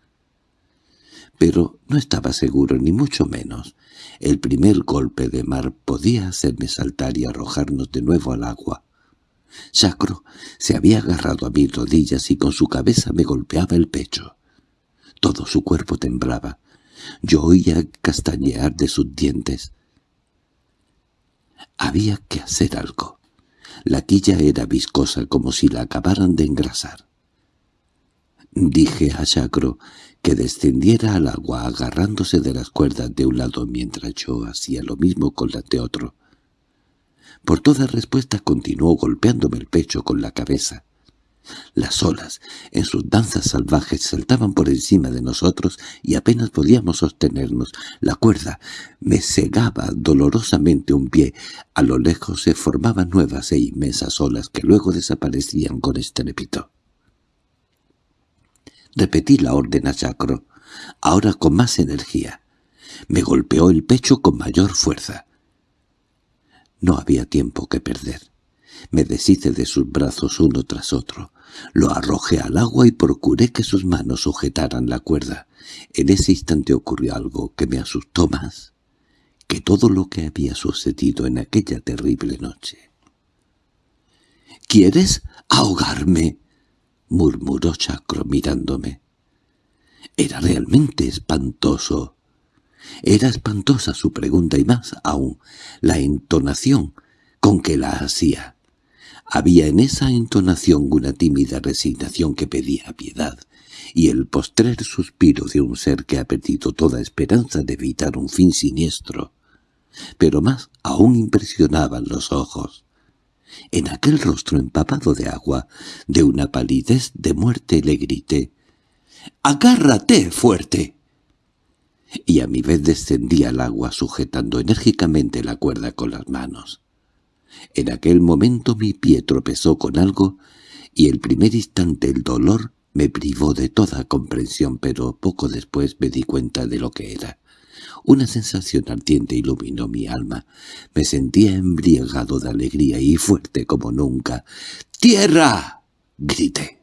Pero no estaba seguro, ni mucho menos. El primer golpe de mar podía hacerme saltar y arrojarnos de nuevo al agua. Sacro se había agarrado a mis rodillas y con su cabeza me golpeaba el pecho. Todo su cuerpo temblaba. Yo oía castañear de sus dientes. Había que hacer algo. La quilla era viscosa como si la acabaran de engrasar. Dije a Chacro que descendiera al agua agarrándose de las cuerdas de un lado mientras yo hacía lo mismo con las de otro. Por toda respuesta continuó golpeándome el pecho con la cabeza. Las olas, en sus danzas salvajes, saltaban por encima de nosotros y apenas podíamos sostenernos. La cuerda me cegaba dolorosamente un pie. A lo lejos se formaban nuevas e inmensas olas que luego desaparecían con estrépito. Repetí la orden a Chacro, ahora con más energía. Me golpeó el pecho con mayor fuerza. No había tiempo que perder. Me deshice de sus brazos uno tras otro. Lo arrojé al agua y procuré que sus manos sujetaran la cuerda. En ese instante ocurrió algo que me asustó más que todo lo que había sucedido en aquella terrible noche. —¿Quieres ahogarme? —murmuró Chacro mirándome. Era realmente espantoso. Era espantosa su pregunta y más aún la entonación con que la hacía. Había en esa entonación una tímida resignación que pedía piedad, y el postrer suspiro de un ser que ha perdido toda esperanza de evitar un fin siniestro. Pero más aún impresionaban los ojos. En aquel rostro empapado de agua, de una palidez de muerte le grité, «¡Agárrate fuerte!» Y a mi vez descendí al agua sujetando enérgicamente la cuerda con las manos. En aquel momento mi pie tropezó con algo y el primer instante el dolor me privó de toda comprensión, pero poco después me di cuenta de lo que era. Una sensación ardiente iluminó mi alma. Me sentía embriagado de alegría y fuerte como nunca. ¡Tierra! grité.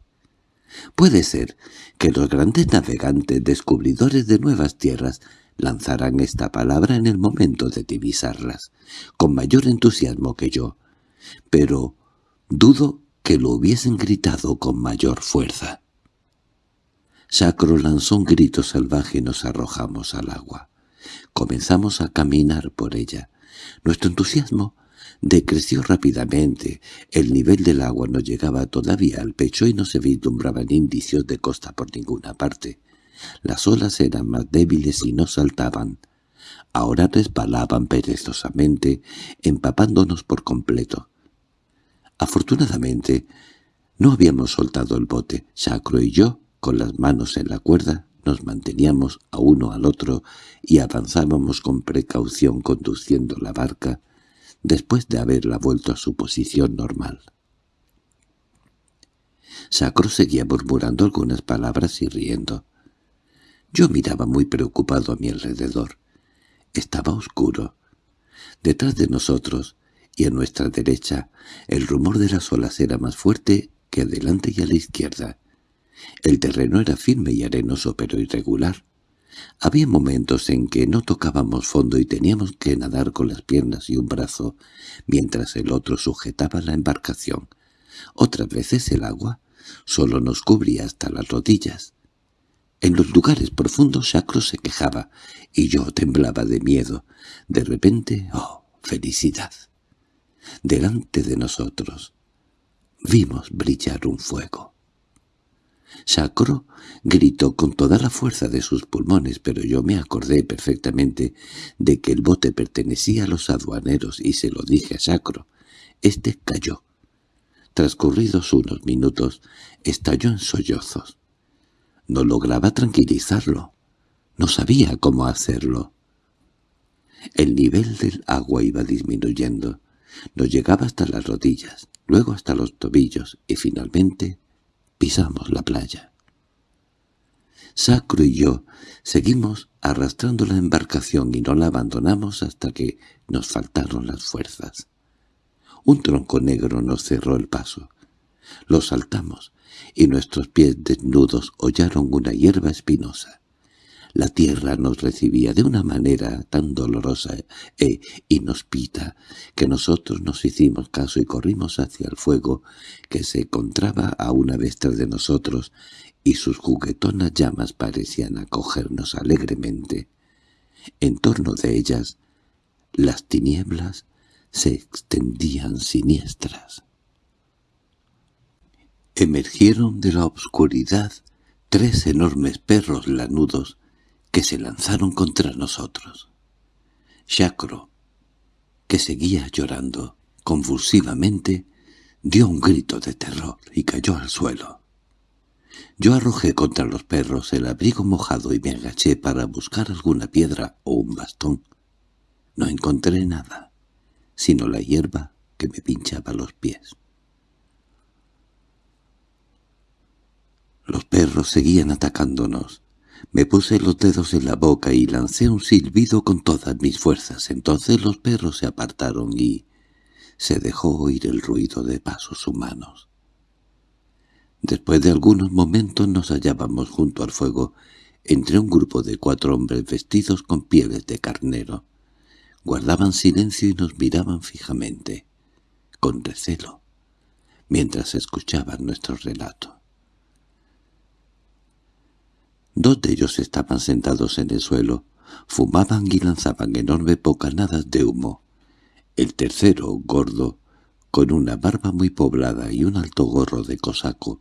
Puede ser que los grandes navegantes descubridores de nuevas tierras lanzaran esta palabra en el momento de divisarlas, con mayor entusiasmo que yo, pero dudo que lo hubiesen gritado con mayor fuerza. Sacro lanzó un grito salvaje y nos arrojamos al agua. Comenzamos a caminar por ella. Nuestro entusiasmo decreció rápidamente. El nivel del agua no llegaba todavía al pecho y no se vislumbraban indicios de costa por ninguna parte. Las olas eran más débiles y no saltaban. Ahora resbalaban perezosamente, empapándonos por completo. Afortunadamente, no habíamos soltado el bote. Sacro y yo con las manos en la cuerda nos manteníamos a uno al otro y avanzábamos con precaución conduciendo la barca después de haberla vuelto a su posición normal. Sacro seguía murmurando algunas palabras y riendo. Yo miraba muy preocupado a mi alrededor. Estaba oscuro. Detrás de nosotros y a nuestra derecha el rumor de las olas era más fuerte que adelante y a la izquierda. El terreno era firme y arenoso pero irregular. Había momentos en que no tocábamos fondo y teníamos que nadar con las piernas y un brazo, mientras el otro sujetaba la embarcación. Otras veces el agua solo nos cubría hasta las rodillas. En los lugares profundos Sacro se quejaba, y yo temblaba de miedo. De repente, ¡oh, felicidad! Delante de nosotros vimos brillar un fuego. Sacro gritó con toda la fuerza de sus pulmones, pero yo me acordé perfectamente de que el bote pertenecía a los aduaneros y se lo dije a Sacro. Este cayó. Transcurridos unos minutos, estalló en sollozos. No lograba tranquilizarlo. No sabía cómo hacerlo. El nivel del agua iba disminuyendo. Nos llegaba hasta las rodillas, luego hasta los tobillos y finalmente pisamos la playa. Sacro y yo seguimos arrastrando la embarcación y no la abandonamos hasta que nos faltaron las fuerzas. Un tronco negro nos cerró el paso. Lo saltamos, y nuestros pies desnudos hollaron una hierba espinosa. La tierra nos recibía de una manera tan dolorosa e inhospita que nosotros nos hicimos caso y corrimos hacia el fuego que se encontraba a una vez tras de nosotros y sus juguetonas llamas parecían acogernos alegremente. En torno de ellas las tinieblas se extendían siniestras. Emergieron de la obscuridad tres enormes perros lanudos que se lanzaron contra nosotros. Chacro, que seguía llorando convulsivamente, dio un grito de terror y cayó al suelo. Yo arrojé contra los perros el abrigo mojado y me agaché para buscar alguna piedra o un bastón. No encontré nada, sino la hierba que me pinchaba los pies. Los perros seguían atacándonos, me puse los dedos en la boca y lancé un silbido con todas mis fuerzas. Entonces los perros se apartaron y se dejó oír el ruido de pasos humanos. Después de algunos momentos nos hallábamos junto al fuego, entre un grupo de cuatro hombres vestidos con pieles de carnero. Guardaban silencio y nos miraban fijamente, con recelo, mientras escuchaban nuestro relato. Dos de ellos estaban sentados en el suelo, fumaban y lanzaban enormes bocanadas de humo. El tercero, gordo, con una barba muy poblada y un alto gorro de cosaco,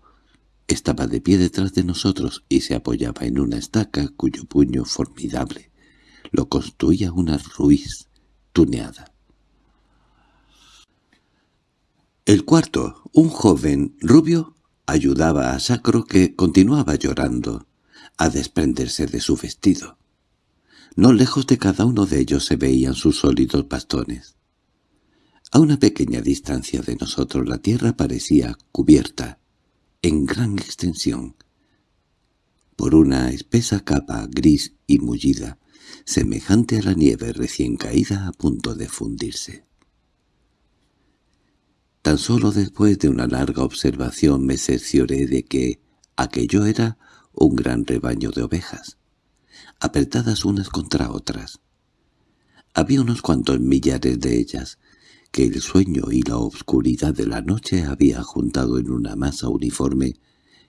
estaba de pie detrás de nosotros y se apoyaba en una estaca cuyo puño formidable lo construía una ruiz tuneada. El cuarto, un joven rubio, ayudaba a Sacro que continuaba llorando a desprenderse de su vestido. No lejos de cada uno de ellos se veían sus sólidos bastones. A una pequeña distancia de nosotros la tierra parecía cubierta, en gran extensión, por una espesa capa gris y mullida, semejante a la nieve recién caída a punto de fundirse. Tan solo después de una larga observación me cercioré de que aquello era un gran rebaño de ovejas, apretadas unas contra otras. Había unos cuantos millares de ellas, que el sueño y la obscuridad de la noche había juntado en una masa uniforme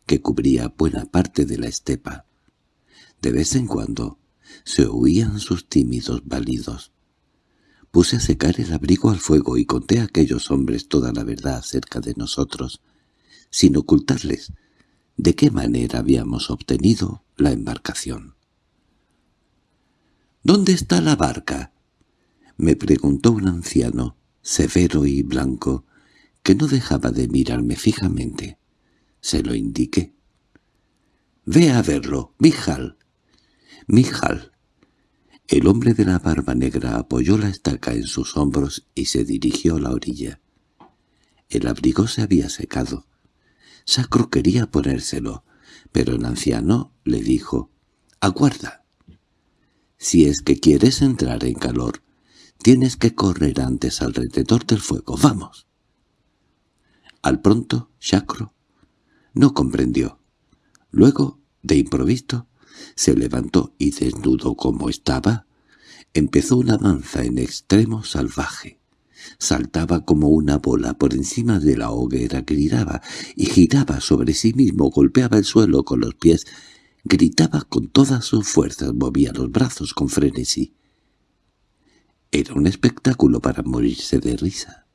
que cubría buena parte de la estepa. De vez en cuando se oían sus tímidos balidos. Puse a secar el abrigo al fuego y conté a aquellos hombres toda la verdad acerca de nosotros, sin ocultarles de qué manera habíamos obtenido la embarcación. —¿Dónde está la barca? —me preguntó un anciano, severo y blanco, que no dejaba de mirarme fijamente. Se lo indiqué. —Ve a verlo, Mijal. —Mijal. El hombre de la barba negra apoyó la estaca en sus hombros y se dirigió a la orilla. El abrigo se había secado. Sacro quería ponérselo, pero el anciano le dijo, «Aguarda. Si es que quieres entrar en calor, Tienes que correr antes alrededor del fuego. ¡Vamos! Al pronto, Chacro no comprendió. Luego, de improviso, se levantó y desnudo como estaba, empezó una danza en extremo salvaje. Saltaba como una bola por encima de la hoguera, gritaba y giraba sobre sí mismo, golpeaba el suelo con los pies, gritaba con todas sus fuerzas, movía los brazos con frenesí. Era un espectáculo para morirse de risa.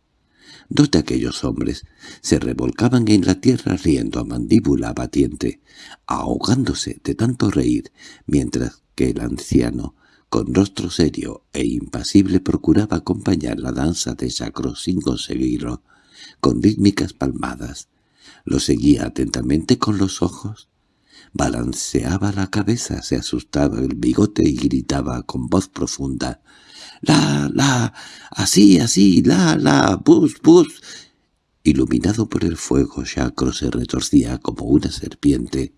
Dos de aquellos hombres se revolcaban en la tierra riendo a mandíbula batiente, ahogándose de tanto reír, mientras que el anciano, con rostro serio e impasible, procuraba acompañar la danza de Sacro sin conseguirlo, con rítmicas palmadas. Lo seguía atentamente con los ojos, balanceaba la cabeza, se asustaba el bigote y gritaba con voz profunda la, la, así, así, la, la, bus, bus. Iluminado por el fuego, Shacro se retorcía como una serpiente.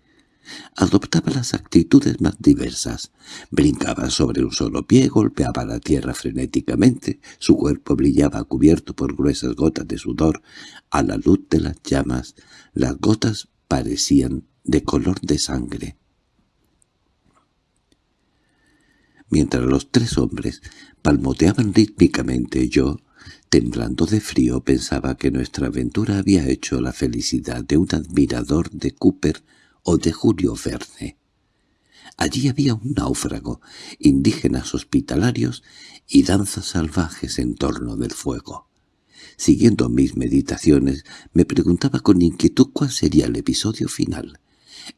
Adoptaba las actitudes más diversas. Brincaba sobre un solo pie, golpeaba la tierra frenéticamente, su cuerpo brillaba cubierto por gruesas gotas de sudor. A la luz de las llamas, las gotas parecían de color de sangre. Mientras los tres hombres palmoteaban rítmicamente yo, temblando de frío, pensaba que nuestra aventura había hecho la felicidad de un admirador de Cooper o de Julio Verne. Allí había un náufrago, indígenas hospitalarios y danzas salvajes en torno del fuego. Siguiendo mis meditaciones, me preguntaba con inquietud cuál sería el episodio final,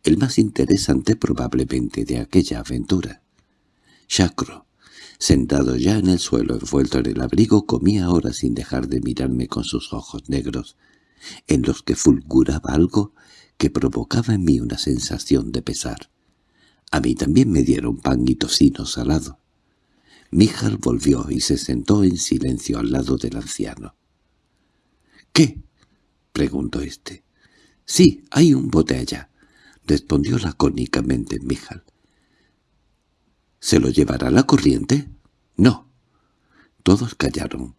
el más interesante probablemente de aquella aventura. Chacro, sentado ya en el suelo envuelto en el abrigo, comía ahora sin dejar de mirarme con sus ojos negros, en los que fulguraba algo que provocaba en mí una sensación de pesar. A mí también me dieron pan y tocino salado. Mijal volvió y se sentó en silencio al lado del anciano. —¿Qué? —preguntó éste. —Sí, hay un bote allá —respondió lacónicamente Mijal. ¿Se lo llevará la corriente? No. Todos callaron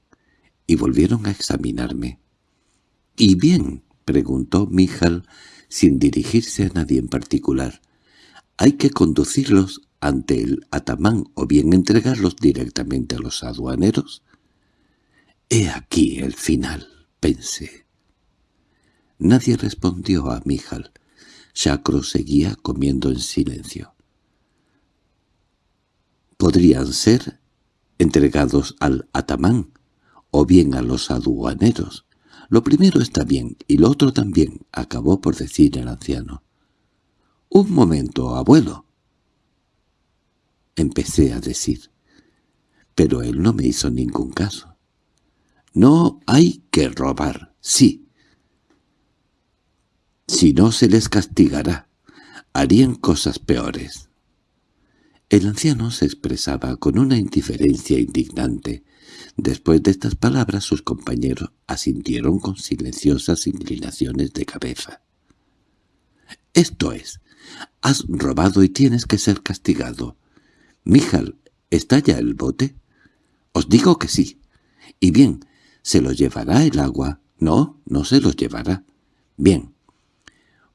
y volvieron a examinarme. —¿Y bien? —preguntó Mijal sin dirigirse a nadie en particular. —¿Hay que conducirlos ante el atamán o bien entregarlos directamente a los aduaneros? —He aquí el final —pensé. Nadie respondió a Mijal. Chacro seguía comiendo en silencio. podrían ser entregados al atamán o bien a los aduaneros. Lo primero está bien y lo otro también, acabó por decir el anciano. —Un momento, abuelo —empecé a decir. Pero él no me hizo ningún caso. —No hay que robar, sí. Si no se les castigará, harían cosas peores. El anciano se expresaba con una indiferencia indignante. Después de estas palabras sus compañeros asintieron con silenciosas inclinaciones de cabeza. «Esto es, has robado y tienes que ser castigado. Mijal, ¿está ya el bote? Os digo que sí. Y bien, ¿se lo llevará el agua? No, no se lo llevará. Bien.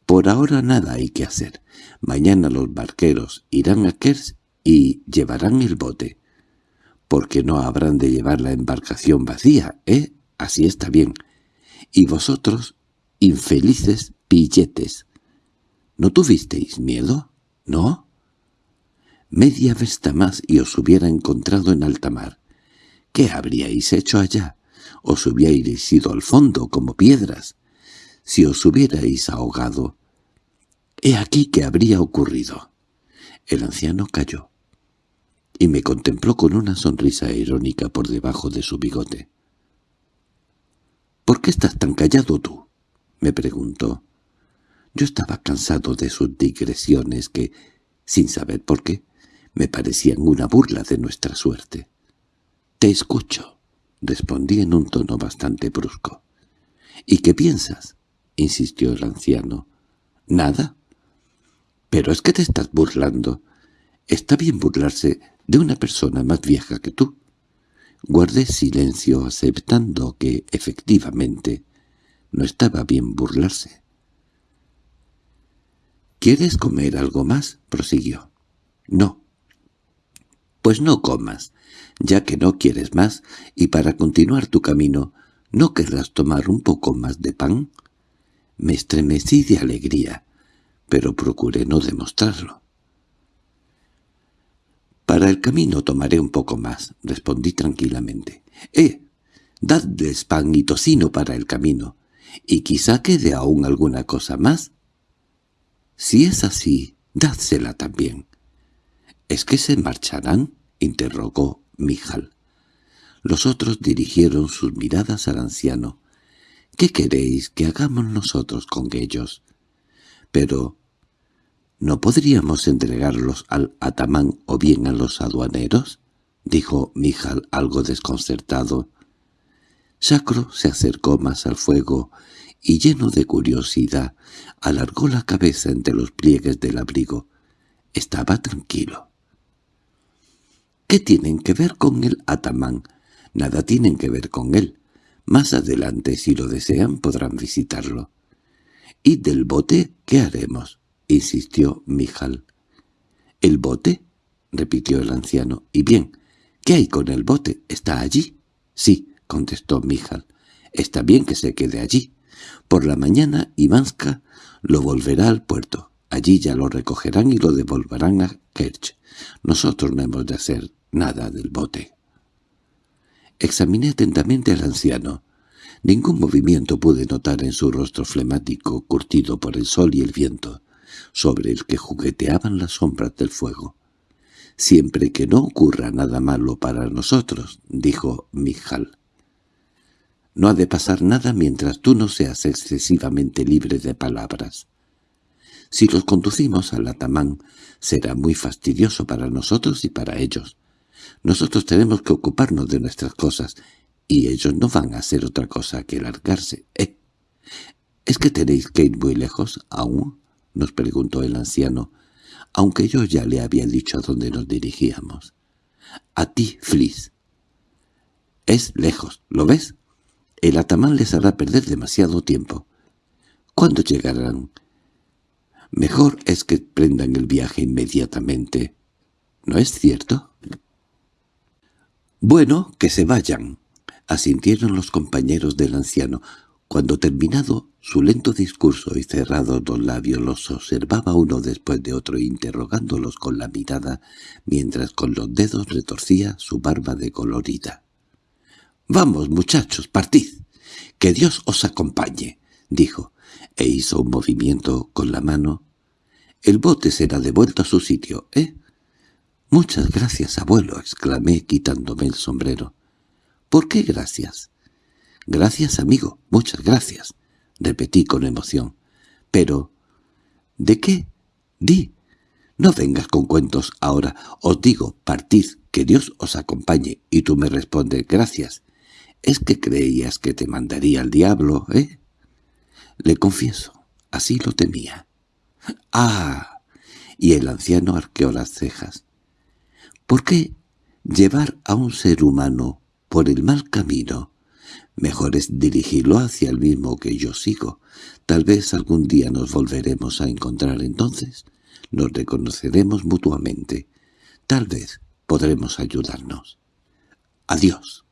Por ahora nada hay que hacer. Mañana los barqueros irán a Kers y llevarán el bote. Porque no habrán de llevar la embarcación vacía, ¿eh? Así está bien. Y vosotros, infelices pilletes. ¿No tuvisteis miedo? ¿No? Media vesta más y os hubiera encontrado en alta mar. ¿Qué habríais hecho allá? Os hubierais ido al fondo como piedras. Si os hubierais ahogado, he aquí que habría ocurrido. El anciano cayó y me contempló con una sonrisa irónica por debajo de su bigote. —¿Por qué estás tan callado tú? —me preguntó. Yo estaba cansado de sus digresiones que, sin saber por qué, me parecían una burla de nuestra suerte. —Te escucho —respondí en un tono bastante brusco. —¿Y qué piensas? —insistió el anciano. —Nada. —Pero es que te estás burlando. Está bien burlarse de una persona más vieja que tú. Guardé silencio aceptando que, efectivamente, no estaba bien burlarse. —¿Quieres comer algo más? —prosiguió. —No. Pues no comas, ya que no quieres más, y para continuar tu camino, ¿no querrás tomar un poco más de pan? Me estremecí de alegría, pero procuré no demostrarlo. —Para el camino tomaré un poco más —respondí tranquilamente. —Eh, dadles pan y tocino para el camino, y quizá quede aún alguna cosa más. Si es así, dádsela también. —¿Es que se marcharán? —interrogó Mijal. Los otros dirigieron sus miradas al anciano. —¿Qué queréis que hagamos nosotros con ellos? —Pero... ¿no podríamos entregarlos al atamán o bien a los aduaneros? —dijo Mijal algo desconcertado. Sacro se acercó más al fuego y, lleno de curiosidad, alargó la cabeza entre los pliegues del abrigo. Estaba tranquilo. ¿Qué tienen que ver con el atamán? Nada tienen que ver con él. Más adelante, si lo desean, podrán visitarlo. —¿Y del bote qué haremos? —insistió Mijal. —¿El bote? —repitió el anciano. —Y bien, ¿qué hay con el bote? ¿Está allí? —Sí —contestó Mijal—. Está bien que se quede allí. Por la mañana Ivanska lo volverá al puerto. Allí ya lo recogerán y lo devolverán a Kerch. Nosotros no hemos de hacer nada del bote. Examiné atentamente al anciano. Ningún movimiento pude notar en su rostro flemático, curtido por el sol y el viento, sobre el que jugueteaban las sombras del fuego. «Siempre que no ocurra nada malo para nosotros», dijo Mijal. «No ha de pasar nada mientras tú no seas excesivamente libre de palabras. Si los conducimos al atamán, será muy fastidioso para nosotros y para ellos. Nosotros tenemos que ocuparnos de nuestras cosas, y ellos no van a hacer otra cosa que largarse. ¿Eh? ¿Es que tenéis que ir muy lejos aún? —nos preguntó el anciano, aunque yo ya le había dicho a dónde nos dirigíamos. —A ti, Fliss. —Es lejos, ¿lo ves? El atamán les hará perder demasiado tiempo. ¿Cuándo llegarán? Mejor es que prendan el viaje inmediatamente. ¿No es cierto? —Bueno, que se vayan —asintieron los compañeros del anciano—. Cuando terminado su lento discurso y cerrados los labios los observaba uno después de otro interrogándolos con la mirada, mientras con los dedos retorcía su barba decolorida. «Vamos, muchachos, partid. Que Dios os acompañe», dijo, e hizo un movimiento con la mano. «El bote será devuelto a su sitio, ¿eh?» «Muchas gracias, abuelo», exclamé quitándome el sombrero. «¿Por qué gracias?» «Gracias, amigo, muchas gracias», repetí con emoción. «Pero... ¿de qué? Di. No vengas con cuentos ahora. Os digo, partid, que Dios os acompañe». Y tú me respondes, «Gracias». ¿Es que creías que te mandaría el diablo, eh? Le confieso, así lo temía. —¡Ah! Y el anciano arqueó las cejas. ¿Por qué llevar a un ser humano por el mal camino Mejor es dirigirlo hacia el mismo que yo sigo. Tal vez algún día nos volveremos a encontrar entonces. Nos reconoceremos mutuamente. Tal vez podremos ayudarnos. Adiós.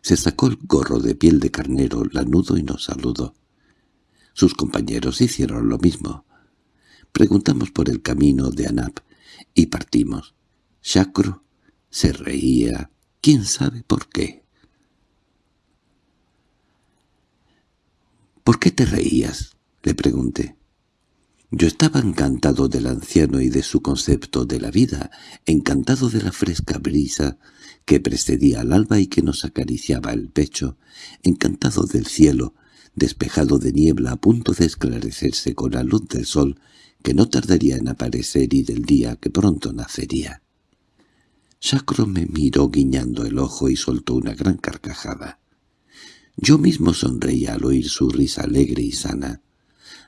Se sacó el gorro de piel de carnero lanudo y nos saludó. Sus compañeros hicieron lo mismo. Preguntamos por el camino de Anap y partimos. Chacro se reía, quién sabe por qué. —¿Por qué te reías? —le pregunté. Yo estaba encantado del anciano y de su concepto de la vida, encantado de la fresca brisa que precedía al alba y que nos acariciaba el pecho, encantado del cielo, despejado de niebla a punto de esclarecerse con la luz del sol que no tardaría en aparecer y del día que pronto nacería. Sacro me miró guiñando el ojo y soltó una gran carcajada. Yo mismo sonreía al oír su risa alegre y sana.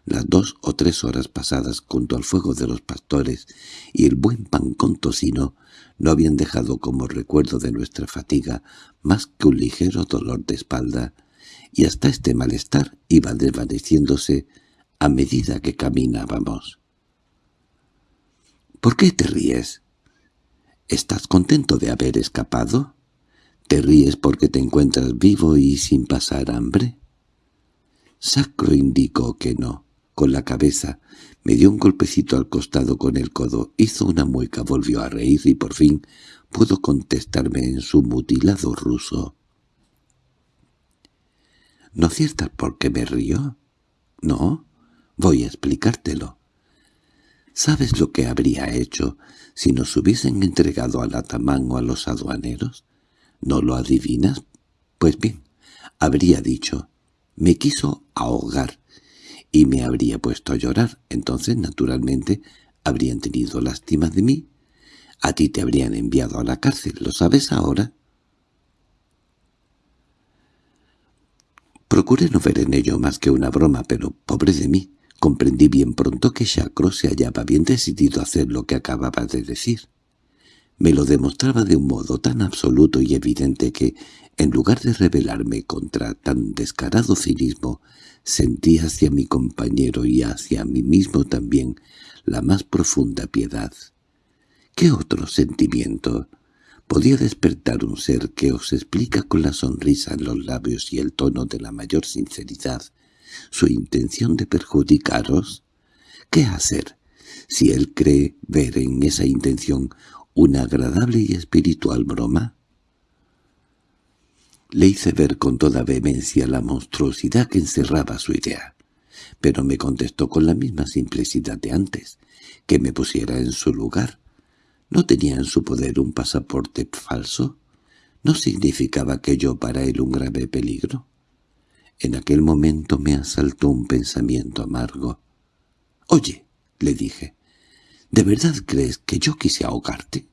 Las dos o tres horas pasadas junto al fuego de los pastores y el buen pan con tocino no habían dejado como recuerdo de nuestra fatiga más que un ligero dolor de espalda, y hasta este malestar iba desvaneciéndose a medida que caminábamos. —¿Por qué te ríes? ¿Estás contento de haber escapado? ¿Te ríes porque te encuentras vivo y sin pasar hambre? Sacro indicó que no, con la cabeza, me dio un golpecito al costado con el codo, hizo una mueca, volvió a reír y por fin pudo contestarme en su mutilado ruso. ¿No ciertas por qué me río? No, voy a explicártelo. ¿Sabes lo que habría hecho si nos hubiesen entregado al atamán o a los aduaneros? ¿No lo adivinas? Pues bien, habría dicho, me quiso ahogar, y me habría puesto a llorar. Entonces, naturalmente, habrían tenido lástima de mí. A ti te habrían enviado a la cárcel, ¿lo sabes ahora? Procuré no ver en ello más que una broma, pero, pobre de mí, comprendí bien pronto que Chacro se hallaba bien decidido a hacer lo que acababa de decir. Me lo demostraba de un modo tan absoluto y evidente que, en lugar de rebelarme contra tan descarado cinismo, sentí hacia mi compañero y hacia mí mismo también la más profunda piedad. ¿Qué otro sentimiento podía despertar un ser que os explica con la sonrisa en los labios y el tono de la mayor sinceridad su intención de perjudicaros? ¿Qué hacer si él cree ver en esa intención una agradable y espiritual broma? Le hice ver con toda vehemencia la monstruosidad que encerraba su idea, pero me contestó con la misma simplicidad de antes, que me pusiera en su lugar. ¿No tenía en su poder un pasaporte falso? ¿No significaba aquello para él un grave peligro? En aquel momento me asaltó un pensamiento amargo. «Oye», le dije, ¿De verdad crees que yo quise ahogarte?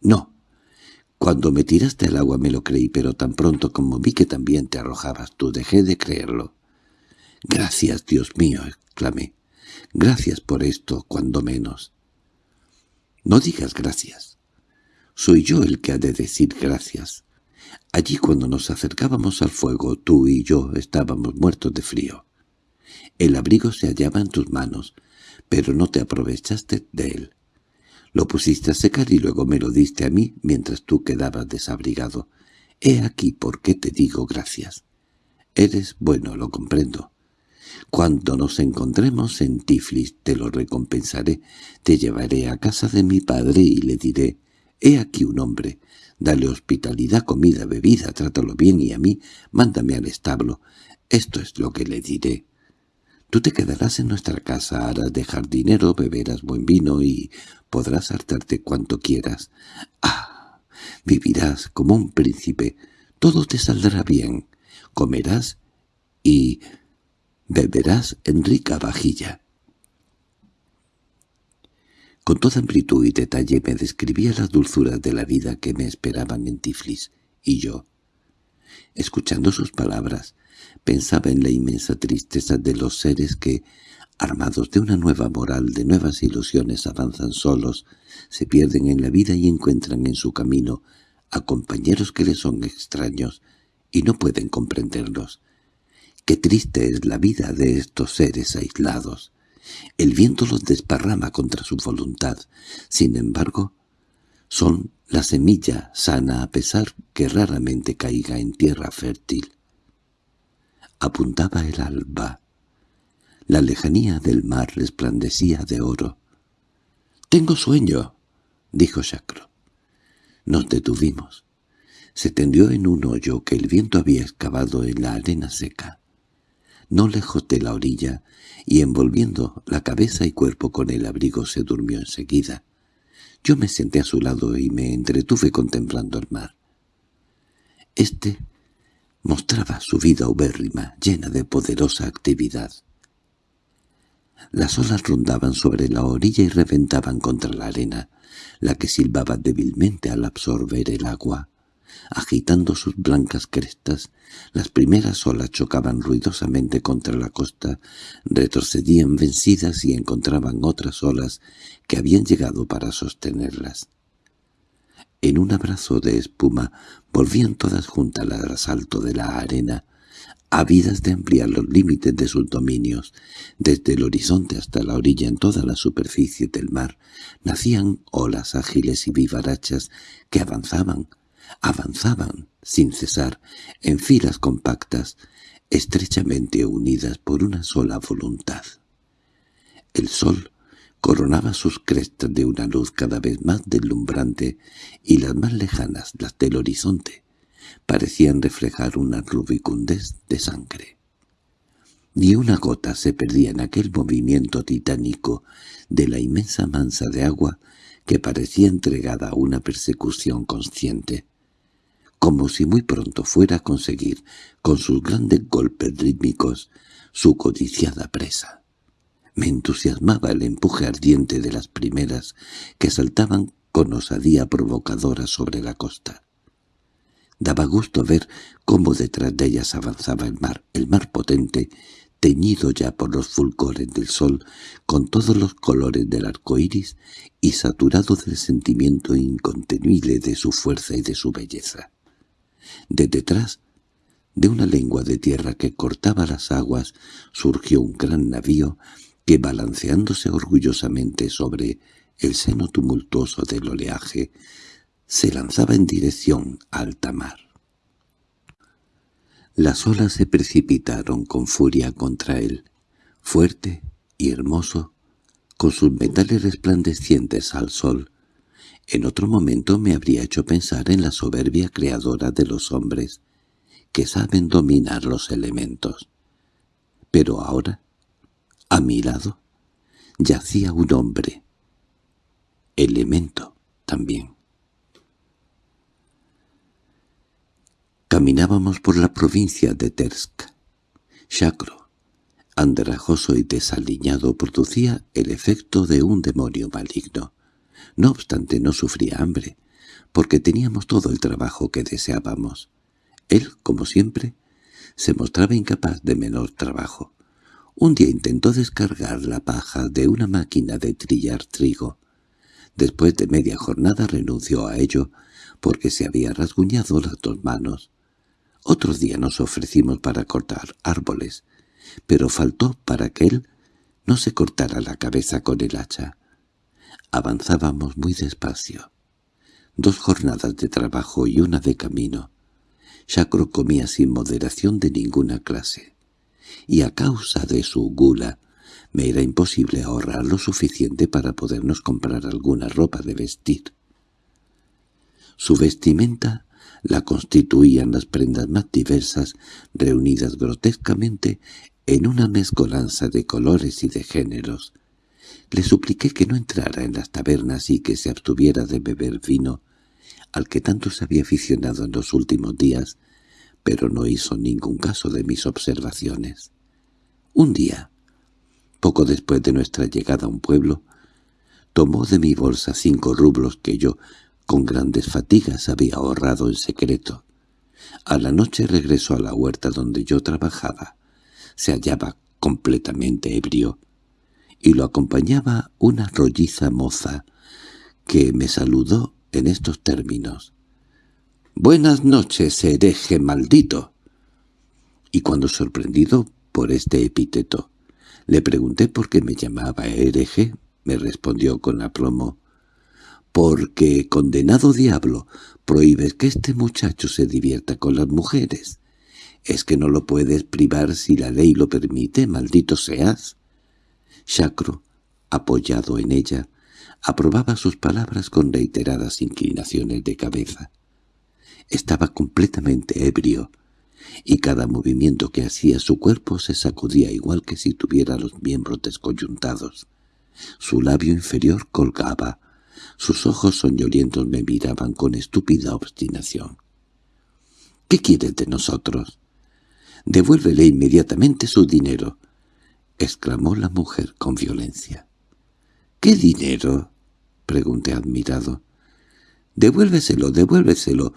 No. Cuando me tiraste al agua me lo creí, pero tan pronto como vi que también te arrojabas tú, dejé de creerlo. Gracias, Dios mío, exclamé. Gracias por esto, cuando menos. No digas gracias. Soy yo el que ha de decir gracias. Allí cuando nos acercábamos al fuego, tú y yo estábamos muertos de frío. El abrigo se hallaba en tus manos, pero no te aprovechaste de él. Lo pusiste a secar y luego me lo diste a mí mientras tú quedabas desabrigado. He aquí por qué te digo gracias. Eres bueno, lo comprendo. Cuando nos encontremos en Tiflis te lo recompensaré. Te llevaré a casa de mi padre y le diré, he aquí un hombre. Dale hospitalidad, comida, bebida, trátalo bien y a mí mándame al establo. Esto es lo que le diré. Tú te quedarás en nuestra casa, harás de jardinero, beberás buen vino y podrás hartarte cuanto quieras. ¡Ah! Vivirás como un príncipe. Todo te saldrá bien. Comerás y beberás en rica vajilla. Con toda amplitud y detalle me describía las dulzuras de la vida que me esperaban en Tiflis, y yo, escuchando sus palabras, pensaba en la inmensa tristeza de los seres que, armados de una nueva moral, de nuevas ilusiones, avanzan solos, se pierden en la vida y encuentran en su camino a compañeros que les son extraños y no pueden comprenderlos. Qué triste es la vida de estos seres aislados. El viento los desparrama contra su voluntad. Sin embargo, son la semilla sana a pesar que raramente caiga en tierra fértil apuntaba el alba. La lejanía del mar resplandecía de oro. —Tengo sueño —dijo Chacro. Nos detuvimos. Se tendió en un hoyo que el viento había excavado en la arena seca, no lejos de la orilla, y envolviendo la cabeza y cuerpo con el abrigo se durmió enseguida. Yo me senté a su lado y me entretuve contemplando el mar. Este mostraba su vida ubérrima, llena de poderosa actividad. Las olas rondaban sobre la orilla y reventaban contra la arena, la que silbaba débilmente al absorber el agua. Agitando sus blancas crestas, las primeras olas chocaban ruidosamente contra la costa, retrocedían vencidas y encontraban otras olas que habían llegado para sostenerlas. En un abrazo de espuma volvían todas juntas al asalto de la arena, ávidas de ampliar los límites de sus dominios. Desde el horizonte hasta la orilla en toda la superficie del mar nacían olas ágiles y vivarachas que avanzaban, avanzaban sin cesar, en filas compactas, estrechamente unidas por una sola voluntad. El sol coronaba sus crestas de una luz cada vez más deslumbrante y las más lejanas, las del horizonte, parecían reflejar una rubicundez de sangre. Ni una gota se perdía en aquel movimiento titánico de la inmensa mansa de agua que parecía entregada a una persecución consciente, como si muy pronto fuera a conseguir, con sus grandes golpes rítmicos, su codiciada presa. Me entusiasmaba el empuje ardiente de las primeras que saltaban con osadía provocadora sobre la costa. Daba gusto ver cómo detrás de ellas avanzaba el mar, el mar potente, teñido ya por los fulgores del sol, con todos los colores del arco iris y saturado del sentimiento incontenible de su fuerza y de su belleza. De detrás, de una lengua de tierra que cortaba las aguas, surgió un gran navío que balanceándose orgullosamente sobre el seno tumultuoso del oleaje, se lanzaba en dirección a alta mar. Las olas se precipitaron con furia contra él, fuerte y hermoso, con sus metales resplandecientes al sol. En otro momento me habría hecho pensar en la soberbia creadora de los hombres, que saben dominar los elementos. Pero ahora a mi lado yacía un hombre, elemento también. Caminábamos por la provincia de Tersk. Chacro, andrajoso y desaliñado, producía el efecto de un demonio maligno. No obstante, no sufría hambre, porque teníamos todo el trabajo que deseábamos. Él, como siempre, se mostraba incapaz de menor trabajo. Un día intentó descargar la paja de una máquina de trillar trigo. Después de media jornada renunció a ello porque se había rasguñado las dos manos. Otro día nos ofrecimos para cortar árboles, pero faltó para que él no se cortara la cabeza con el hacha. Avanzábamos muy despacio. Dos jornadas de trabajo y una de camino. Chacro comía sin moderación de ninguna clase, y a causa de su gula me era imposible ahorrar lo suficiente para podernos comprar alguna ropa de vestir. Su vestimenta la constituían las prendas más diversas, reunidas grotescamente en una mezcolanza de colores y de géneros. Le supliqué que no entrara en las tabernas y que se abstuviera de beber vino, al que tanto se había aficionado en los últimos días, pero no hizo ningún caso de mis observaciones. Un día, poco después de nuestra llegada a un pueblo, tomó de mi bolsa cinco rublos que yo, con grandes fatigas, había ahorrado en secreto. A la noche regresó a la huerta donde yo trabajaba. Se hallaba completamente ebrio, y lo acompañaba una rolliza moza, que me saludó en estos términos. «Buenas noches, hereje maldito». Y cuando sorprendido por este epíteto, le pregunté por qué me llamaba hereje. Me respondió con aplomo. «Porque, condenado diablo, prohíbes que este muchacho se divierta con las mujeres. ¿Es que no lo puedes privar si la ley lo permite, maldito seas?» Chacro, apoyado en ella, aprobaba sus palabras con reiteradas inclinaciones de cabeza. Estaba completamente ebrio, y cada movimiento que hacía su cuerpo se sacudía igual que si tuviera los miembros descoyuntados. Su labio inferior colgaba, sus ojos soñolientos me miraban con estúpida obstinación. —¿Qué quieres de nosotros? —Devuélvele inmediatamente su dinero —exclamó la mujer con violencia. —¿Qué dinero? —pregunté admirado. —Devuélveselo, devuélveselo,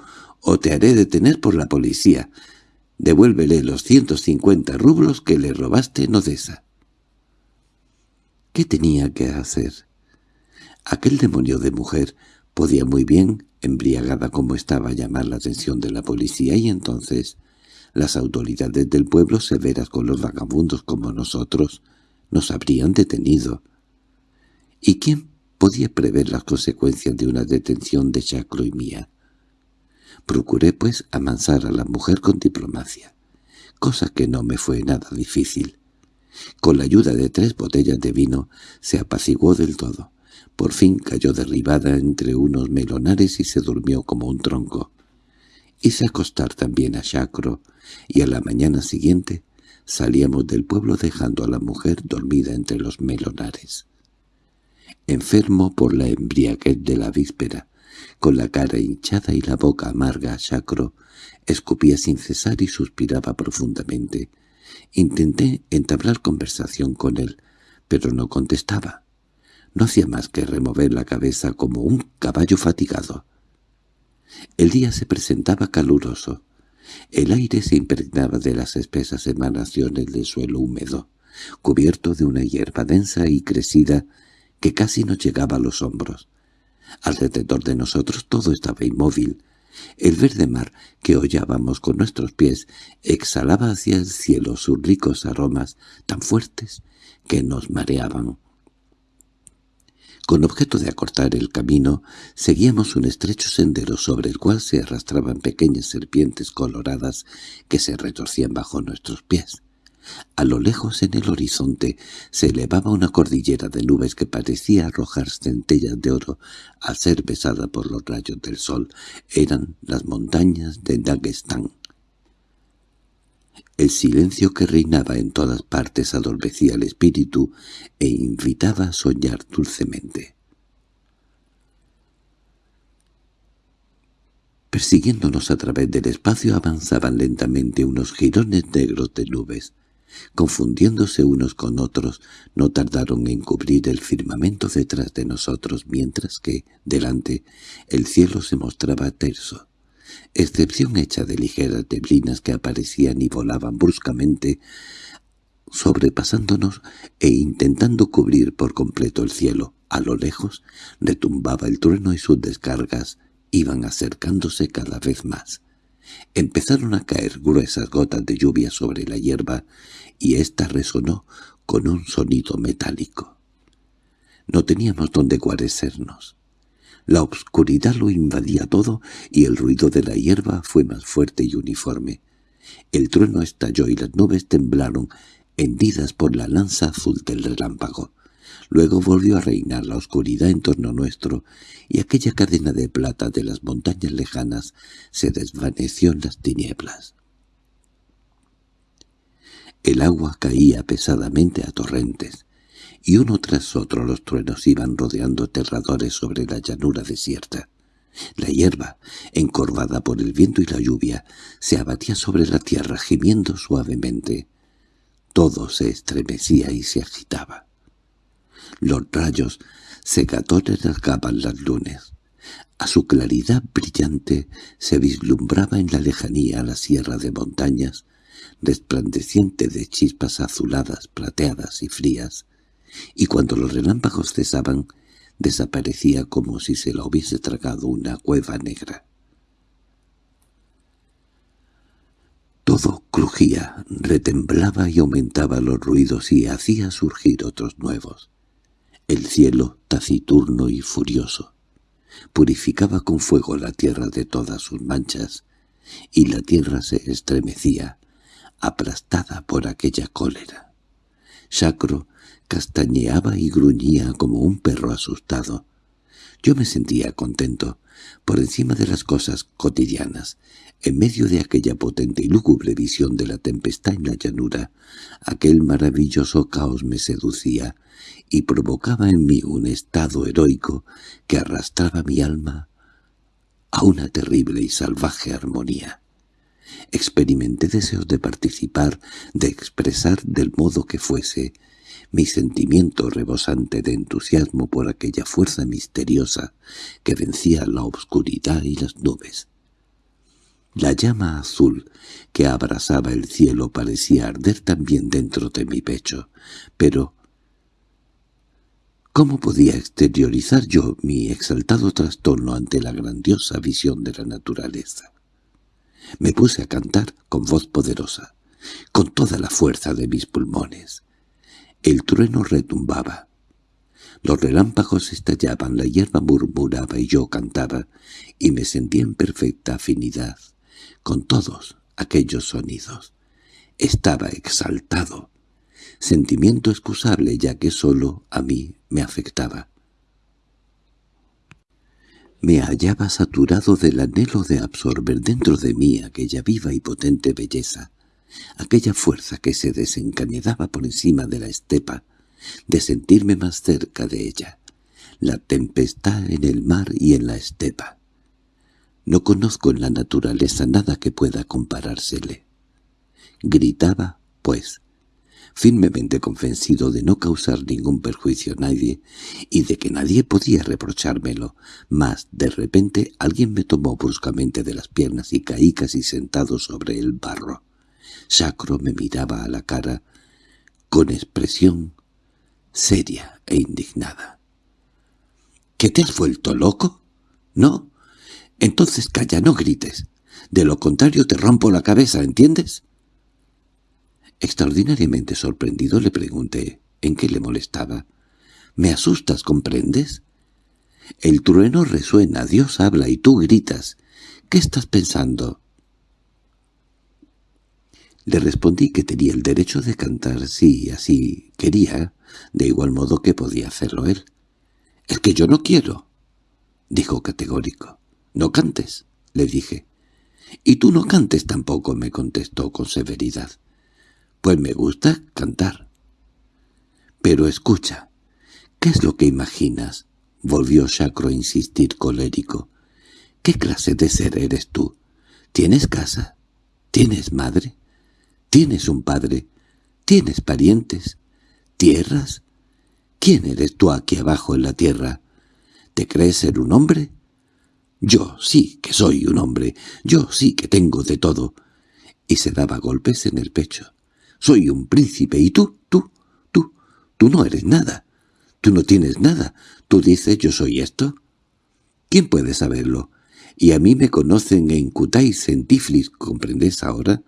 o te haré detener por la policía. Devuélvele los ciento cincuenta rublos que le robaste en Odessa. ¿Qué tenía que hacer? Aquel demonio de mujer podía muy bien, embriagada como estaba, llamar la atención de la policía y entonces las autoridades del pueblo, severas con los vagabundos como nosotros, nos habrían detenido. ¿Y quién podía prever las consecuencias de una detención de Chacro y mía? Procuré, pues, amansar a la mujer con diplomacia, cosa que no me fue nada difícil. Con la ayuda de tres botellas de vino se apaciguó del todo. Por fin cayó derribada entre unos melonares y se durmió como un tronco. Hice acostar también a Chacro, y a la mañana siguiente salíamos del pueblo dejando a la mujer dormida entre los melonares. Enfermo por la embriaguez de la víspera, con la cara hinchada y la boca amarga, Chacro escupía sin cesar y suspiraba profundamente. Intenté entablar conversación con él, pero no contestaba. No hacía más que remover la cabeza como un caballo fatigado. El día se presentaba caluroso. El aire se impregnaba de las espesas emanaciones del suelo húmedo, cubierto de una hierba densa y crecida que casi nos llegaba a los hombros. Alrededor de nosotros todo estaba inmóvil. El verde mar que hollábamos con nuestros pies exhalaba hacia el cielo sus ricos aromas tan fuertes que nos mareaban. Con objeto de acortar el camino, seguíamos un estrecho sendero sobre el cual se arrastraban pequeñas serpientes coloradas que se retorcían bajo nuestros pies. A lo lejos en el horizonte se elevaba una cordillera de nubes que parecía arrojar centellas de oro al ser besada por los rayos del sol. Eran las montañas de Dagestán. El silencio que reinaba en todas partes adormecía el espíritu e invitaba a soñar dulcemente. Persiguiéndonos a través del espacio avanzaban lentamente unos jirones negros de nubes. Confundiéndose unos con otros, no tardaron en cubrir el firmamento detrás de nosotros, mientras que, delante, el cielo se mostraba terso, excepción hecha de ligeras neblinas que aparecían y volaban bruscamente, sobrepasándonos e intentando cubrir por completo el cielo. A lo lejos retumbaba el trueno y sus descargas iban acercándose cada vez más. Empezaron a caer gruesas gotas de lluvia sobre la hierba y ésta resonó con un sonido metálico. No teníamos dónde guarecernos. La obscuridad lo invadía todo y el ruido de la hierba fue más fuerte y uniforme. El trueno estalló y las nubes temblaron, hendidas por la lanza azul del relámpago. Luego volvió a reinar la oscuridad en torno nuestro, y aquella cadena de plata de las montañas lejanas se desvaneció en las tinieblas. El agua caía pesadamente a torrentes, y uno tras otro los truenos iban rodeando aterradores sobre la llanura desierta. La hierba, encorvada por el viento y la lluvia, se abatía sobre la tierra gimiendo suavemente. Todo se estremecía y se agitaba. Los rayos secadores rasgaban las lunes. A su claridad brillante se vislumbraba en la lejanía la sierra de montañas, resplandeciente de chispas azuladas, plateadas y frías, y cuando los relámpagos cesaban, desaparecía como si se la hubiese tragado una cueva negra. Todo crujía, retemblaba y aumentaba los ruidos y hacía surgir otros nuevos. El cielo, taciturno y furioso, purificaba con fuego la tierra de todas sus manchas, y la tierra se estremecía, aplastada por aquella cólera. Sacro castañeaba y gruñía como un perro asustado. Yo me sentía contento, por encima de las cosas cotidianas, en medio de aquella potente y lúgubre visión de la tempestad en la llanura, aquel maravilloso caos me seducía y provocaba en mí un estado heroico que arrastraba mi alma a una terrible y salvaje armonía. Experimenté deseos de participar, de expresar del modo que fuese, mi sentimiento rebosante de entusiasmo por aquella fuerza misteriosa que vencía la obscuridad y las nubes. La llama azul que abrasaba el cielo parecía arder también dentro de mi pecho, pero ¿cómo podía exteriorizar yo mi exaltado trastorno ante la grandiosa visión de la naturaleza? Me puse a cantar con voz poderosa, con toda la fuerza de mis pulmones. El trueno retumbaba. Los relámpagos estallaban, la hierba murmuraba y yo cantaba, y me sentía en perfecta afinidad con todos aquellos sonidos. Estaba exaltado, sentimiento excusable ya que solo a mí me afectaba. Me hallaba saturado del anhelo de absorber dentro de mí aquella viva y potente belleza, aquella fuerza que se desencadenaba por encima de la estepa, de sentirme más cerca de ella, la tempestad en el mar y en la estepa. No conozco en la naturaleza nada que pueda comparársele. Gritaba, pues, firmemente convencido de no causar ningún perjuicio a nadie y de que nadie podía reprochármelo, mas de repente alguien me tomó bruscamente de las piernas y caí casi sentado sobre el barro. Sacro me miraba a la cara con expresión seria e indignada. —¿Que te has vuelto loco? —No. —Entonces calla, no grites. De lo contrario te rompo la cabeza, ¿entiendes? Extraordinariamente sorprendido le pregunté en qué le molestaba. —Me asustas, ¿comprendes? El trueno resuena, Dios habla y tú gritas. ¿Qué estás pensando? Le respondí que tenía el derecho de cantar si así quería, de igual modo que podía hacerlo él. —Es que yo no quiero —dijo categórico. —No cantes —le dije. —Y tú no cantes tampoco —me contestó con severidad. —Pues me gusta cantar. —Pero escucha, ¿qué es lo que imaginas? —volvió Sacro a insistir colérico. —¿Qué clase de ser eres tú? ¿Tienes casa? ¿Tienes madre? ¿Tienes un padre? ¿Tienes parientes? ¿Tierras? ¿Quién eres tú aquí abajo en la tierra? ¿Te crees ser un hombre? Yo sí que soy un hombre, yo sí que tengo de todo. Y se daba golpes en el pecho. Soy un príncipe, y tú, tú, tú, tú no eres nada. Tú no tienes nada. Tú dices yo soy esto. ¿Quién puede saberlo? Y a mí me conocen en Kutais, en Tiflis, ¿comprendes ahora?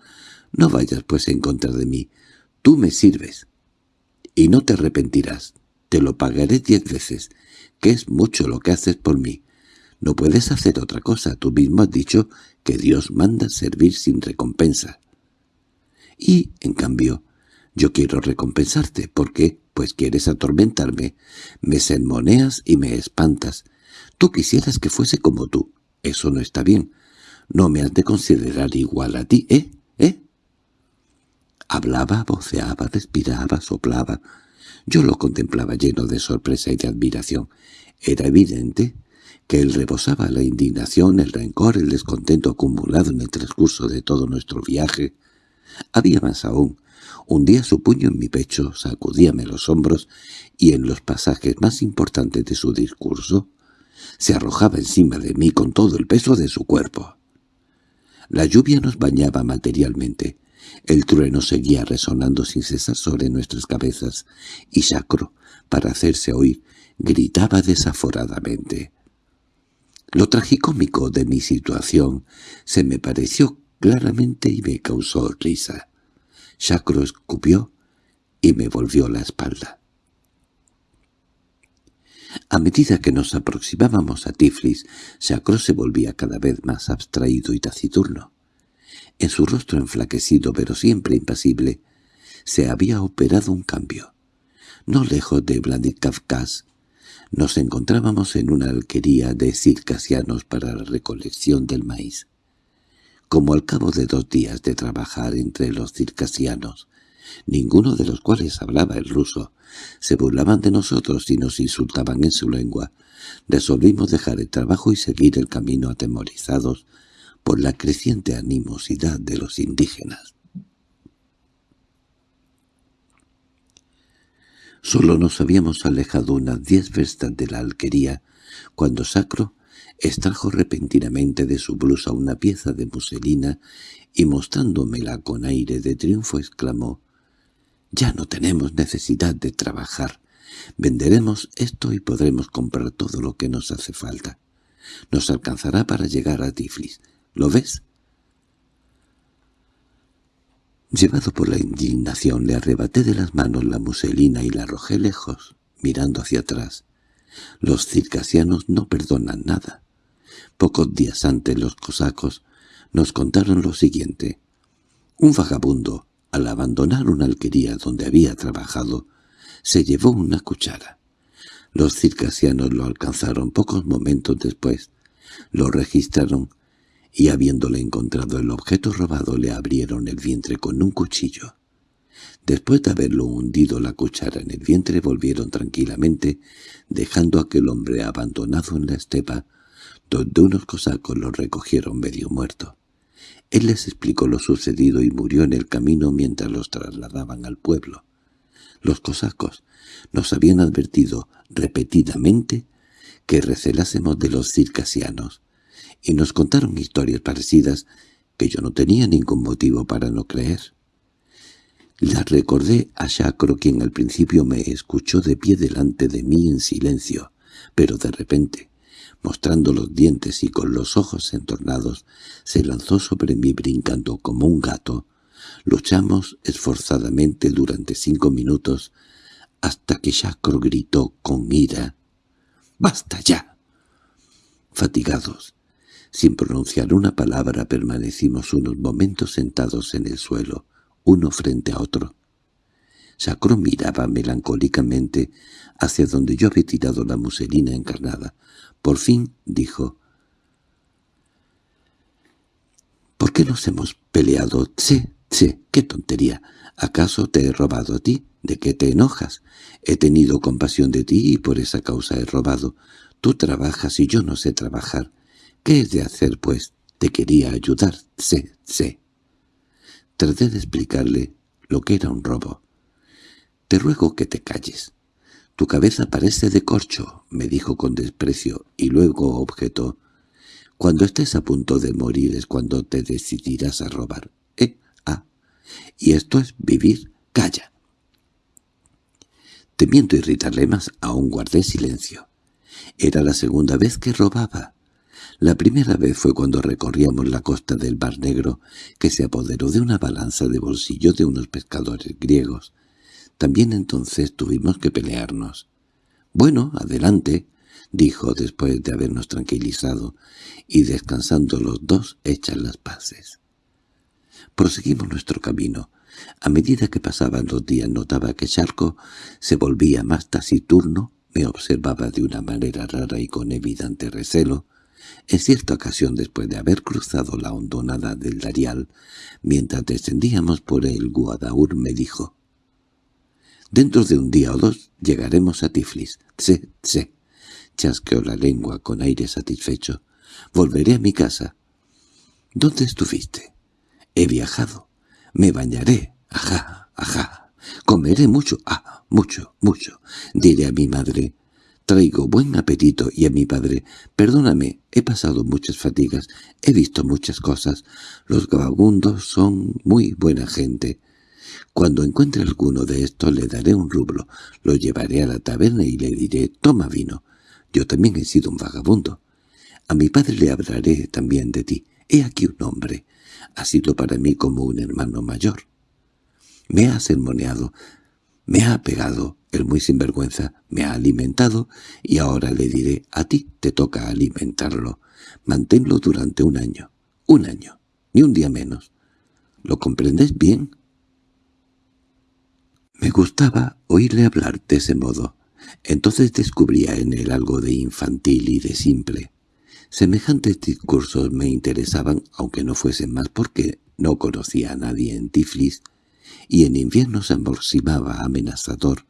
No vayas pues en contra de mí. Tú me sirves. Y no te arrepentirás. Te lo pagaré diez veces, que es mucho lo que haces por mí. No puedes hacer otra cosa. Tú mismo has dicho que Dios manda servir sin recompensa. Y, en cambio, yo quiero recompensarte. ¿Por qué? Pues quieres atormentarme. Me sermoneas y me espantas. Tú quisieras que fuese como tú. Eso no está bien. No me has de considerar igual a ti, ¿eh? Hablaba, voceaba, respiraba, soplaba. Yo lo contemplaba lleno de sorpresa y de admiración. Era evidente que él rebosaba la indignación, el rencor, el descontento acumulado en el transcurso de todo nuestro viaje. Había más aún. Hundía su puño en mi pecho, sacudíame los hombros y en los pasajes más importantes de su discurso se arrojaba encima de mí con todo el peso de su cuerpo. La lluvia nos bañaba materialmente. El trueno seguía resonando sin cesar sobre nuestras cabezas, y Sacro, para hacerse oír, gritaba desaforadamente. Lo tragicómico de mi situación se me pareció claramente y me causó risa. Sacro escupió y me volvió la espalda. A medida que nos aproximábamos a Tiflis, Sacro se volvía cada vez más abstraído y taciturno. En su rostro enflaquecido, pero siempre impasible, se había operado un cambio. No lejos de Vladikavkaz, nos encontrábamos en una alquería de circasianos para la recolección del maíz. Como al cabo de dos días de trabajar entre los circasianos, ninguno de los cuales hablaba el ruso, se burlaban de nosotros y nos insultaban en su lengua, resolvimos dejar el trabajo y seguir el camino atemorizados por la creciente animosidad de los indígenas. Solo nos habíamos alejado unas diez verstas de la alquería, cuando Sacro extrajo repentinamente de su blusa una pieza de muselina y mostrándomela con aire de triunfo exclamó «Ya no tenemos necesidad de trabajar. Venderemos esto y podremos comprar todo lo que nos hace falta. Nos alcanzará para llegar a Tiflis. ¿Lo ves?» Llevado por la indignación, le arrebaté de las manos la muselina y la arrojé lejos, mirando hacia atrás. Los circasianos no perdonan nada. Pocos días antes los cosacos nos contaron lo siguiente. Un vagabundo, al abandonar una alquería donde había trabajado, se llevó una cuchara. Los circasianos lo alcanzaron pocos momentos después, lo registraron y habiéndole encontrado el objeto robado le abrieron el vientre con un cuchillo. Después de haberlo hundido la cuchara en el vientre volvieron tranquilamente, dejando a aquel hombre abandonado en la estepa, donde unos cosacos lo recogieron medio muerto. Él les explicó lo sucedido y murió en el camino mientras los trasladaban al pueblo. Los cosacos nos habían advertido repetidamente que recelásemos de los circasianos, y nos contaron historias parecidas que yo no tenía ningún motivo para no creer. Las recordé a Shacro, quien al principio me escuchó de pie delante de mí en silencio, pero de repente, mostrando los dientes y con los ojos entornados, se lanzó sobre mí brincando como un gato. Luchamos esforzadamente durante cinco minutos, hasta que Shacro gritó con ira, «¡Basta ya!». Fatigados, sin pronunciar una palabra permanecimos unos momentos sentados en el suelo, uno frente a otro. Sacro miraba melancólicamente hacia donde yo había tirado la muselina encarnada. Por fin dijo, «¿Por qué nos hemos peleado? Tse, tse, qué tontería. ¿Acaso te he robado a ti? ¿De qué te enojas? He tenido compasión de ti y por esa causa he robado. Tú trabajas y yo no sé trabajar. —¿Qué es de hacer, pues? Te quería ayudar. Sé, sé. Traté de explicarle lo que era un robo. —Te ruego que te calles. Tu cabeza parece de corcho —me dijo con desprecio, y luego objetó—. Cuando estés a punto de morir es cuando te decidirás a robar. ¿Eh? Ah. Y esto es vivir. Calla. Temiendo irritarle más, aún guardé silencio. Era la segunda vez que robaba. La primera vez fue cuando recorríamos la costa del Mar Negro, que se apoderó de una balanza de bolsillo de unos pescadores griegos. También entonces tuvimos que pelearnos. «Bueno, adelante», dijo después de habernos tranquilizado y descansando los dos hechas las paces. Proseguimos nuestro camino. A medida que pasaban los días notaba que Charco se volvía más taciturno, me observaba de una manera rara y con evidente recelo. En cierta ocasión, después de haber cruzado la hondonada del Darial, mientras descendíamos por el Guadaur, me dijo «Dentro de un día o dos llegaremos a Tiflis. Tse, tse». Chasqueó la lengua con aire satisfecho. «Volveré a mi casa». «¿Dónde estuviste?» «He viajado. Me bañaré. Ajá, ajá. Comeré mucho. Ah, mucho, mucho. Diré a mi madre. Traigo buen apetito y a mi padre. Perdóname, he pasado muchas fatigas. He visto muchas cosas. Los vagabundos son muy buena gente. Cuando encuentre alguno de estos le daré un rublo. Lo llevaré a la taberna y le diré, toma vino. Yo también he sido un vagabundo. A mi padre le hablaré también de ti. He aquí un hombre. Ha sido para mí como un hermano mayor. Me ha sermoneado, me ha pegado, el muy sinvergüenza, me ha alimentado, y ahora le diré, a ti te toca alimentarlo. Manténlo durante un año. Un año. Ni un día menos. ¿Lo comprendes bien? Me gustaba oírle hablar de ese modo. Entonces descubría en él algo de infantil y de simple. Semejantes discursos me interesaban, aunque no fuesen más porque no conocía a nadie en Tiflis, y en invierno se aproximaba amenazador,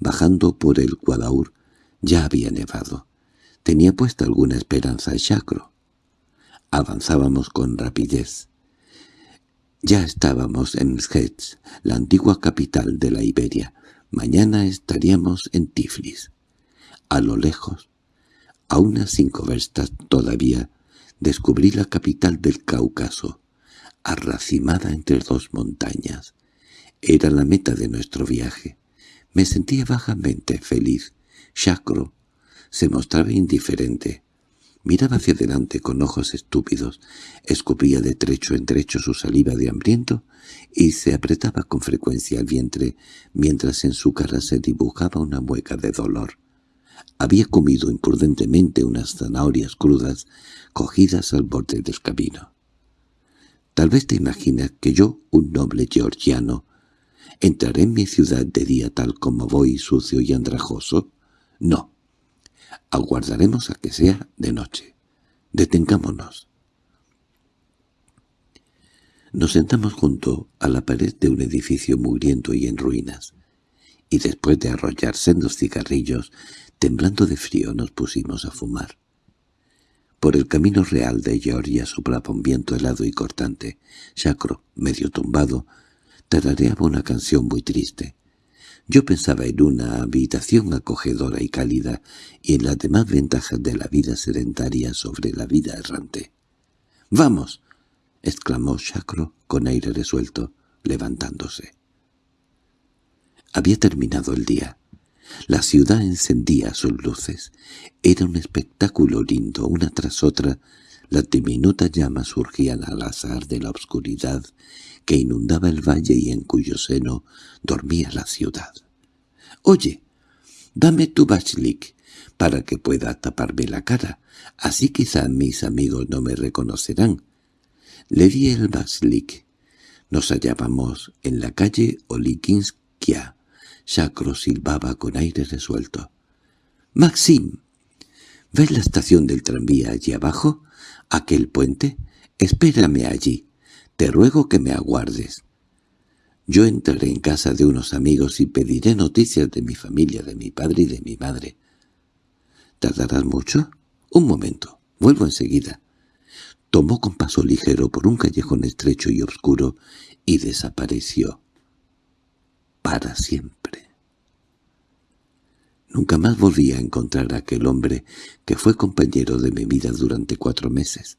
bajando por el Guadaur. Ya había nevado. Tenía puesta alguna esperanza el chacro. Avanzábamos con rapidez. Ya estábamos en Mshetz, la antigua capital de la Iberia. Mañana estaríamos en Tiflis. A lo lejos, a unas cinco verstas todavía, descubrí la capital del Cáucaso, arracimada entre dos montañas. Era la meta de nuestro viaje. Me sentía bajamente feliz. Chacro se mostraba indiferente. Miraba hacia adelante con ojos estúpidos, escupía de trecho en trecho su saliva de hambriento y se apretaba con frecuencia el vientre mientras en su cara se dibujaba una mueca de dolor. Había comido imprudentemente unas zanahorias crudas cogidas al borde del camino. Tal vez te imaginas que yo, un noble georgiano, entraré en mi ciudad de día tal como voy sucio y andrajoso. No, Aguardaremos a que sea de noche. Detengámonos. Nos sentamos junto a la pared de un edificio mugriento y en ruinas, y después de arrollar sendos cigarrillos, temblando de frío nos pusimos a fumar. Por el camino real de Georgia soplaba un viento helado y cortante. Chacro, medio tumbado, tarareaba una canción muy triste. Yo pensaba en una habitación acogedora y cálida y en las demás ventajas de la vida sedentaria sobre la vida errante. —¡Vamos! —exclamó Chacro con aire resuelto, levantándose. Había terminado el día. La ciudad encendía sus luces. Era un espectáculo lindo, una tras otra. Las diminutas llamas surgían al azar de la oscuridad que inundaba el valle y en cuyo seno dormía la ciudad. «Oye, dame tu bachlik para que pueda taparme la cara, así quizá mis amigos no me reconocerán». Le di el bachlik. Nos hallábamos en la calle Olikinskia. Chacro silbaba con aire resuelto. «Maxim, ¿ves la estación del tranvía allí abajo? ¿Aquel puente? Espérame allí. Te ruego que me aguardes. Yo entraré en casa de unos amigos y pediré noticias de mi familia, de mi padre y de mi madre. ¿Tardarás mucho? Un momento. Vuelvo enseguida. Tomó con paso ligero por un callejón estrecho y oscuro y desapareció. Para siempre. Nunca más volví a encontrar a aquel hombre que fue compañero de mi vida durante cuatro meses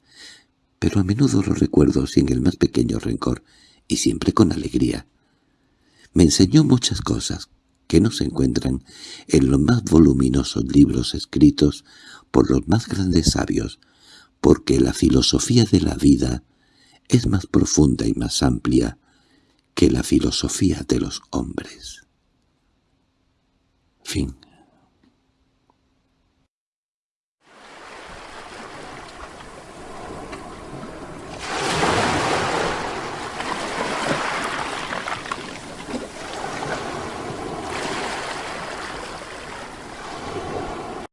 pero a menudo lo recuerdo sin el más pequeño rencor y siempre con alegría. Me enseñó muchas cosas que no se encuentran en los más voluminosos libros escritos por los más grandes sabios, porque la filosofía de la vida es más profunda y más amplia que la filosofía de los hombres. Fin